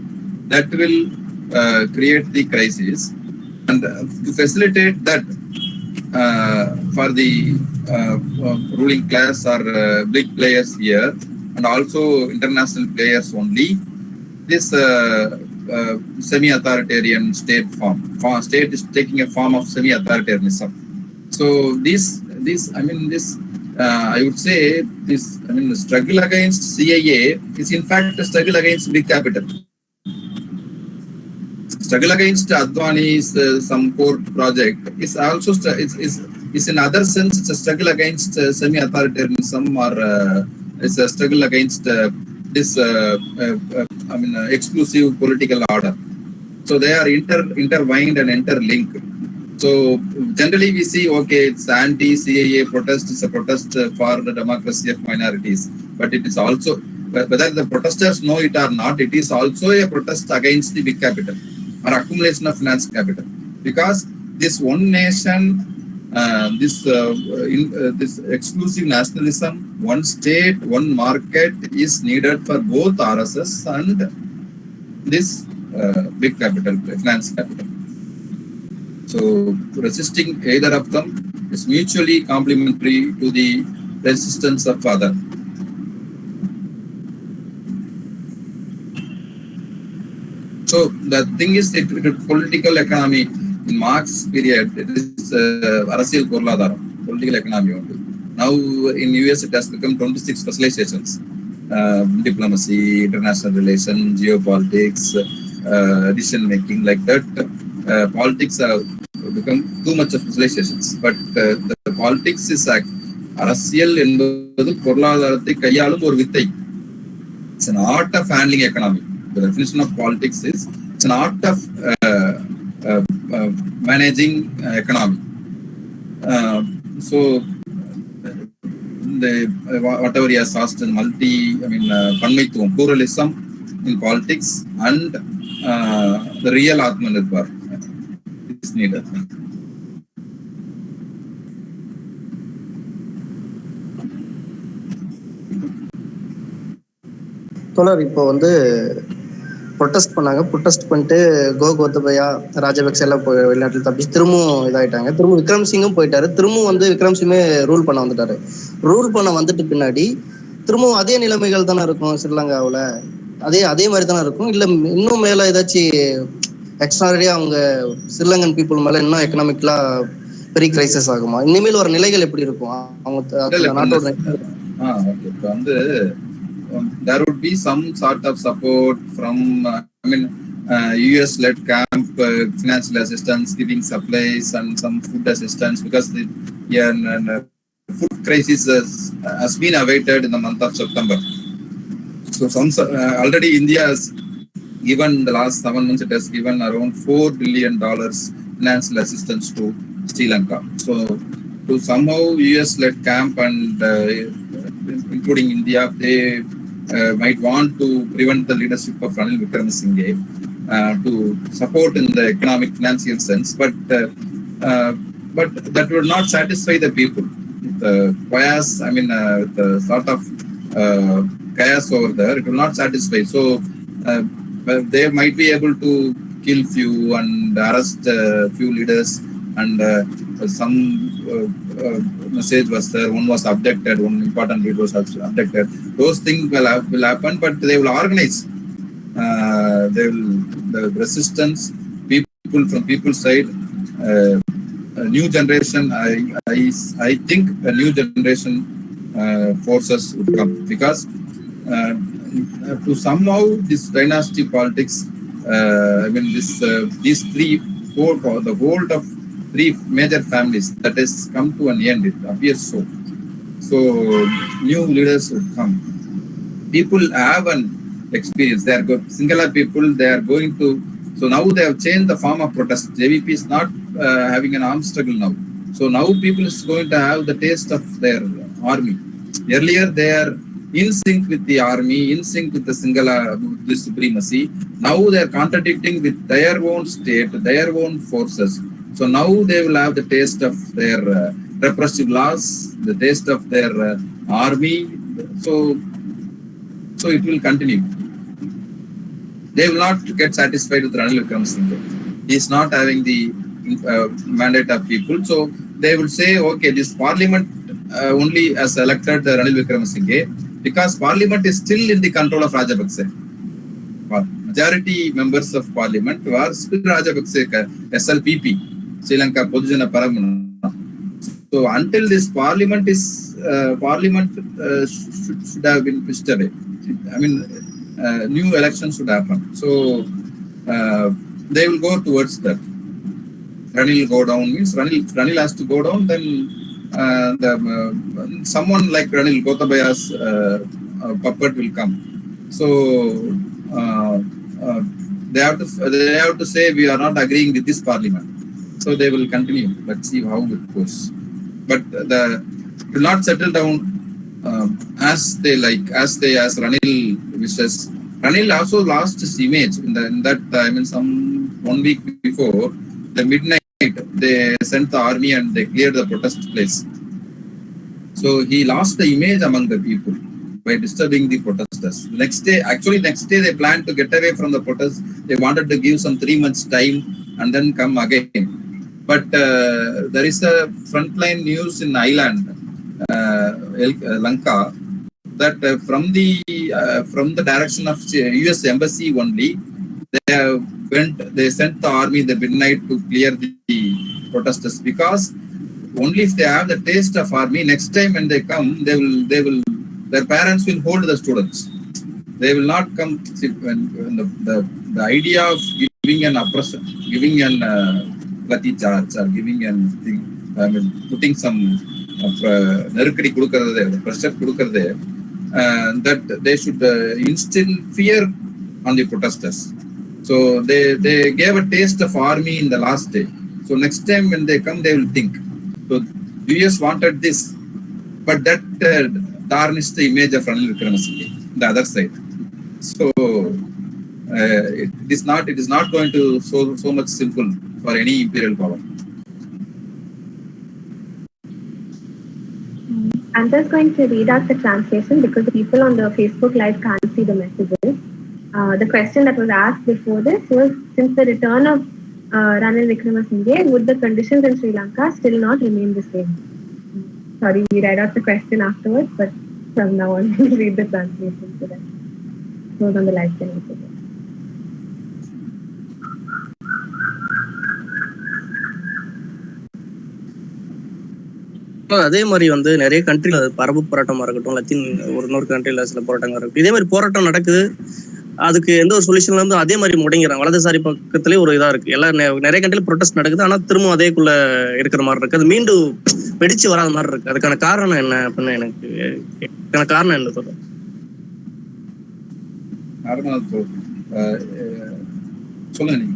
that will uh, create the crisis and uh, to facilitate that. uh, for the uh, uh, ruling class or uh, big players here and also international players only this uh, uh, semi-authoritarian state form. form state is taking a form of semi-authoritarianism so this this i mean this uh, i would say this i mean the struggle against CAA is in fact a struggle against big capital struggle against Adani's uh, some port project is also is, is is in other sense it's a struggle against uh, semi-authoritarianism or uh, it's a struggle against uh, this uh, uh, I mean exclusive political order. So they are inter intertwined and interlinked. So generally we see okay it's anti-CAA protest is a protest for the democracy of minorities, but it is also whether the protesters know it or not, it is also a protest against the big capital or accumulation of finance capital. Because this one nation uh, this uh, in, uh, this exclusive nationalism one state one market is needed for both rss and this uh, big capital finance capital. So resisting either of them is mutually complementary to the resistance of other So the thing is, it, it, political economy in Marx period, it is uh, அரசியல் பொருளாதாரம், political economy only. Now in US it has become 26 specializations, uh, diplomacy, international relations, geopolitics, uh, decision making like that. Uh, politics have become too much of specializations. But uh, the the politics is act. அரசியல் என்பது பொருளாதாரத்தை கையாளும் ஒரு வித்தை. It's an art of handling economy. The definition of politics is it's an art of uh, uh, uh, managing uh, economy. Uh, so the uh, whatever he has asked in multi, I mean, uh, pluralism in politics and uh, the real Atmanirbhar is needed.
தோழர் இப்போ வந்து protest பண்ணாங்க. Protest பண்ணிட்டு கோ கோத்தபயா ராஜபக்சே எல்லாம் போய் வெளிநாட்டில் தப்பிச்சு திரும்பவும் இதாயிட்டாங்க. திரும்ப விக்ரம் சிங்கும் போயிட்டாரு. திரும்பவும் வந்து விக்ரம் சிங்கே ரூல் பண்ண வந்துட்டாரு. ரூல் பண்ண வந்துட்டு பின்னாடி திரும்பவும் அதே நிலைமைகள் தானே இருக்கும் ஸ்ரீலங்காவில்? அதே அதே மாதிரி தானே இருக்கும்? இல்லை இன்னும் மேலே ஏதாச்சும் எக்ஸ்ட்ராடியா அவங்க ஸ்ரீலங்கன் பீப்புள் மேலே இன்னும் எக்கனாமிக்கலா பெரிய கிரைசஸ் ஆகுமா? இனிமேல் ஒரு நிலைகள் எப்படி இருக்கும்? அவங்க நாட்டோட
வந்து there would be some sort of support from, uh, I mean, uh, US-led camp, uh, financial assistance, giving supplies and some food assistance because the yeah, and, and, uh, food crisis has, has been awaited in the month of September. So some uh, already India has given the last seven months it has given around four billion dollars financial assistance to Sri Lanka. So to somehow US-led camp and uh, including India, they uh, might want to prevent the leadership of Ranil Wickremesinghe uh, to support in the economic financial sense, but uh, uh, but that would not satisfy the people. The bias, I mean, uh, the sort of uh, chaos over there, it will not satisfy. So they might be able to kill few and arrest few leaders and some message was there, one was abducted, one important lead was abducted. Those things will, hap- will happen, but they will organize. Uh, they will, the resistance, people from people's side, uh, a new generation, I, I, I think a new generation uh, forces would come because uh, to somehow this dynasty politics, uh, I mean, this uh, these three, four, the world of three major families that has come to an end. It appears so. So new leaders would come. People have an experience. They are go- Sinhala people. They are going to. So now they have changed the form of protest. JVP is not uh, having an armed struggle now. So now people is going to have the taste of their army. Earlier they are in sync with the army, in sync with the Sinhala the supremacy. Now they are contradicting with their own state, their own forces. So now they will have the taste of their uh, repressive laws, the taste of their uh, army. So, so it will continue. They will not get satisfied with Ranil Wickremesinghe. He is not having the uh, mandate of people. So they will say, okay, this parliament uh, only has elected uh, Ranil Wickremesinghe because parliament is still in the control of Rajapaksa. Majority members of parliament were still Rajapaksa SLPP, Sri Lanka Podujana Peramuna. So until this parliament is uh, parliament uh, should, should have been pushed away. I mean, uh, new elections should happen. So uh, they will go towards that. Ranil go down means Ranil, Ranil has to go down. Then uh, the uh, someone like Ranil Gotabaya's uh, uh, puppet will come. So uh, uh, they have to they have to say we are not agreeing with this parliament. So they will continue. Let's see how it goes. But the will not settle down um, as they like, as they as Ranil wishes. Ranil also lost his image in, the, in that I mean some one week before the midnight they sent the army and they cleared the protest place. So he lost the image among the people by disturbing the protesters. Next day, actually next day they planned to get away from the protest. They wanted to give some three months time and then come again. But uh, there is a frontline news in Island, uh, uh, Lanka, that uh, from the from the direction of U.S. embassy only, they went they sent the army in the midnight to clear the, the protesters because only if they have the taste of army next time when they come they will they will their parents will hold the students they will not come see, when, when the, the the idea of giving an oppression giving an uh, Pati jars are giving and putting some Nerukari uh, Kurukar there, the pressure Kurukar there, and that they should uh, instill fear on the protesters. So they, they gave a taste of army in the last day. So next time when they come, they will think. So US wanted this, but that uh, tarnished the image of Ranil Wickremesinghe, the other side. So uh, it is not it is not going to so so much simple for any imperial power
I'm just going to read out the translation because the people on the Facebook Live can't see the messages. Uh, the question that was asked before this was since the return of uh, Ranil Wickremesinghe, would the conditions in Sri Lanka still not remain the same? Sorry, we read out the question afterwards, but from now on, *laughs* we'll read the translation so that those on the live can also
அதே மாதிரி வந்து நிறைய கண்ட்ரில பரப்பு போராட்டமா இருக்கட்டும் Latin ஒரு இன்னொரு கண்ட்ரில சில போராட்டங்கள் இருக்கட்டும் இதே மாதிரி போராட்டம் நடக்குது. அதுக்கு எந்த ஒரு சொல்யூஷன்ல இருந்து அதே மாதிரி முடங்கிறாங்க வலதுசாரி பக்கத்திலே ஒரு இதா இருக்கு. எல்லா நிறைய கண்ட்ரில ப்ரொடெஸ்ட் நடக்குது. ஆனா திரும்ப அதேக்குள்ள இருக்கிற மாதிரி இருக்கு. அது மீண்டும் வெடிச்சு வராத மாதிரி இருக்கு. அதுக்கான காரணம் என்ன அப்படின்னு எனக்கு அதுக்கான காரணம் என்ன சொல்றேன்
நார்மல் சொல்லுங்க நீங்க.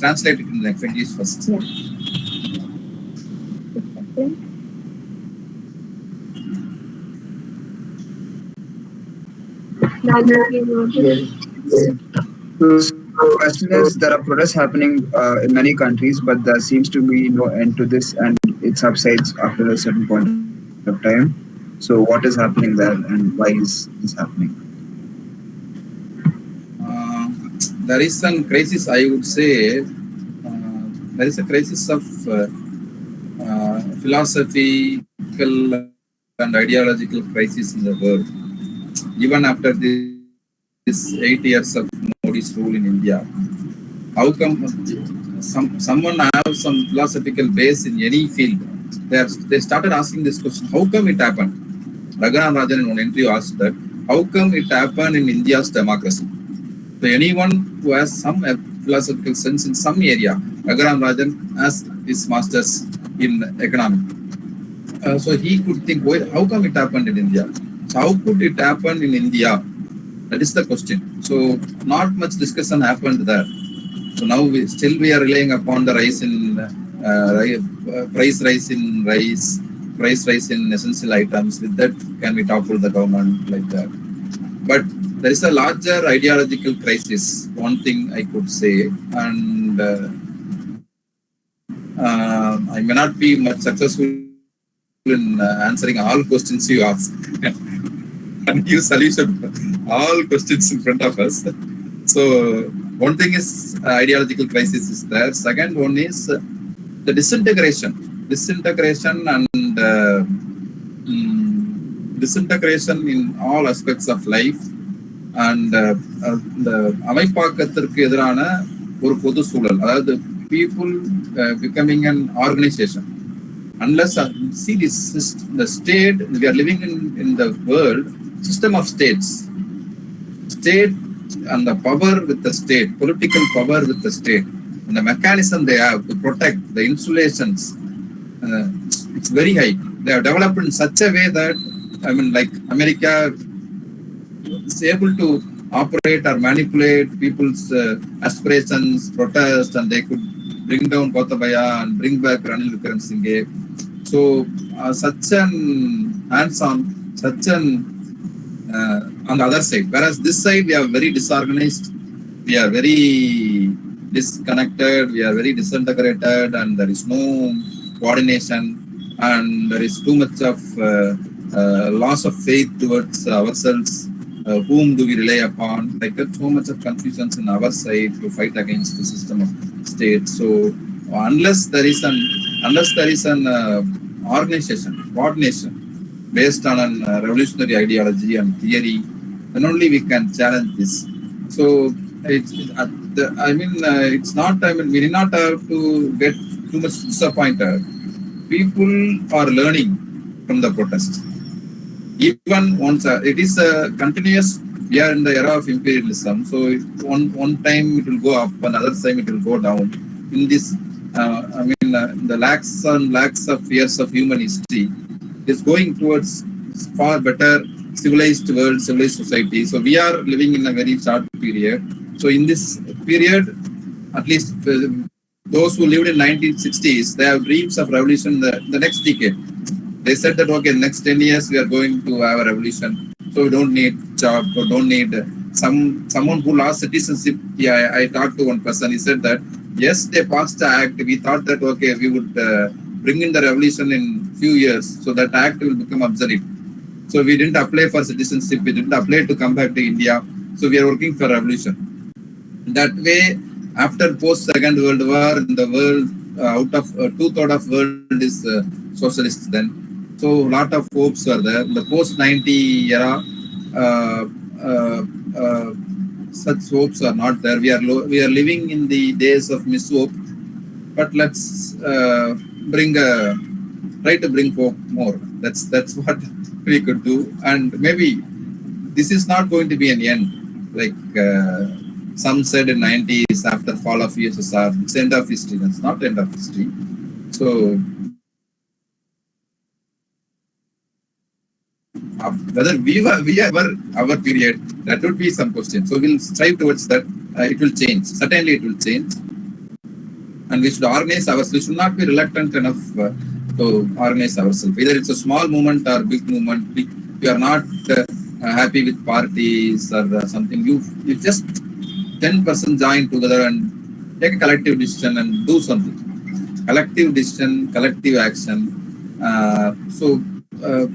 Translate in
English first
The question is there are protests happening uh, in many countries, but there seems to be no end to this, and it subsides after a certain point of time. So, what is happening there, and why is this happening?
Uh, there is some crisis, I would say. Uh, there is a crisis of uh, uh, philosophical and ideological crisis in the world. Even after this, this eight years of Modi's rule in India, how come some someone have some philosophical base in any field? They, are, they started asking this question: How come it happened? Raghuram Rajan in one interview asked that, "How come it happened in India's democracy?" So anyone who has some philosophical sense in some area, Raghuram Rajan has his masters in economics. Uh, so he could think, why, how come it happened in India? How could it happen in India? That is the question. So not much discussion happened there. So now we still we are relying upon the rise in uh, uh, price rise in rice, price rise in essential items. With that, can we topple the government like that? But there is a larger ideological crisis. One thing I could say, and uh, uh, I may not be much successful in uh, answering all questions you ask *laughs* and *laughs* give solution to all questions in front of us. So one thing is uh, ideological crisis is there. Second one is uh, the disintegration, disintegration and uh, mm, disintegration in all aspects of life and uh, uh, the அமைப்பாக்கத்திற்கு எதிரான ஒரு பொது சூழல் அதாவது people uh, becoming an organization unless uh, see this syst- the state we are living in in the world system of states. State and the power with the state political power with the state. And the mechanism they have to protect the insulations uh, it's very high. They have developed in such a way that i mean like america is able to operate or manipulate people's uh, aspirations protest and they could bring down Gotabaya and bring back Ranil Wickremesinghe so uh, such an hands-on, such an on the other side. Whereas this side we are very disorganized, we are very disconnected, we are very disintegrated, and there is no coordination, and there is too much of uh, uh, loss of faith towards ourselves. Uh, whom do we rely upon? Like there's so much of confusions in our side to fight against the system of state. So unless there is an unless there is an uh, organization, coordination based on an uh, revolutionary ideology and theory, then only we can challenge this. So it's, the, I mean, uh, it's not. I mean, we did not have to get too much disappointed. People are learning from the protest. Even once uh, it is a continuous. We are in the era of imperialism. So one one time it will go up, another time it will go down. In this uh, I mean, uh, the lakhs and lakhs of years of human history is going towards far better civilized world, civilized society. So we are living in a very short period. So in this period, at least uh, those who lived in 1960s, they have dreams of revolution the, the next decade. They said that okay, next 10 years we are going to have a revolution. So we don't need job, or don't need uh, some someone who lost citizenship. Yeah, I, I talked to one person. He said that yes, they passed the act. We thought that okay, we would uh, bring in the revolution in few years, so that act will become obsolete. So we didn't apply for citizenship. We didn't apply to come back to India. So we are working for revolution. That way, after post Second World War, the world uh, out of uh, two third of world is uh, socialist then. So lot of hopes are there. The post 90 era, uh, uh, uh, such hopes are not there. We are we are living in the days of mishope. But let's bring a try to bring hope more. That's that's *laughs* what we could do. And maybe this is not going to be an end. Like uh, some said in 90s after fall of USSR, it's end of history. That's not end of history. So uh, whether we were we are our period, that would be some question. So we'll strive towards that. Uh, it will change. Certainly, it will change. And we should organize ourselves. We should not be reluctant enough uh, to organize ourselves. Either it's a small movement or big movement. We, we are not uh, happy with parties or uh, something. You you just ten person join together and take a collective decision and do something. Collective decision, collective action. Uh, so uh,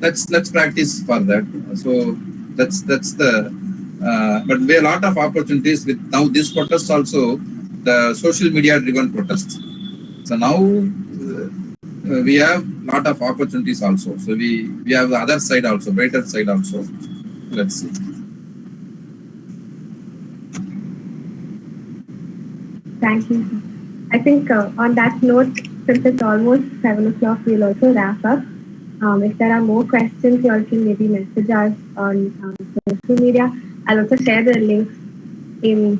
let's let's practice for that. So that's that's the. Uh, but there are a lot of opportunities with now this protest also the social media driven protests. So now uh, we have lot of opportunities also. So we we have the other side also, brighter side also. Let's see.
Thank you. I think uh, on that note, since it's almost seven o'clock, we'll also wrap up. Um, if there are more questions, you all can maybe message us on um, social media. I'll also share the links in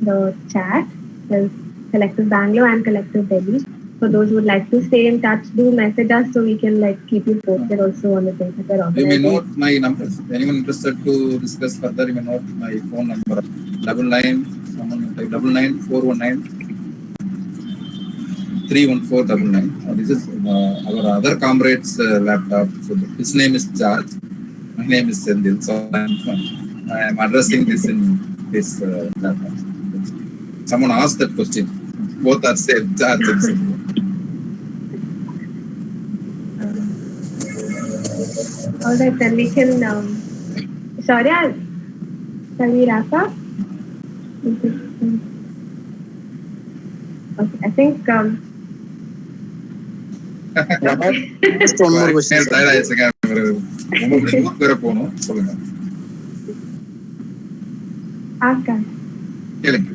the chat. Collective Bangalore and Collective Delhi. For those who would like to stay in touch, do message us so we can like keep you posted also on the things that we're
You may note my numbers. Anyone interested to discuss further, you may note my phone number double nine double nine four one nine three one four double nine. Uh, this is uh, our other comrade's uh, laptop. So his name is George. My name is Sendil. So I'm, I'm addressing this in this uh, laptop. Someone asked that question. Both are same, George *laughs* and Sendil.
All right, then we can. Um, Shaurya, shall we wrap up? Okay, I think. Um, *laughs*
Just one more question. sir.
Tired ஆயிடுச்சுங்க. உங்களுக்கு ஊருக்கு வேற போகணும் சொல்லுங்க
ask us.
கேளுங்க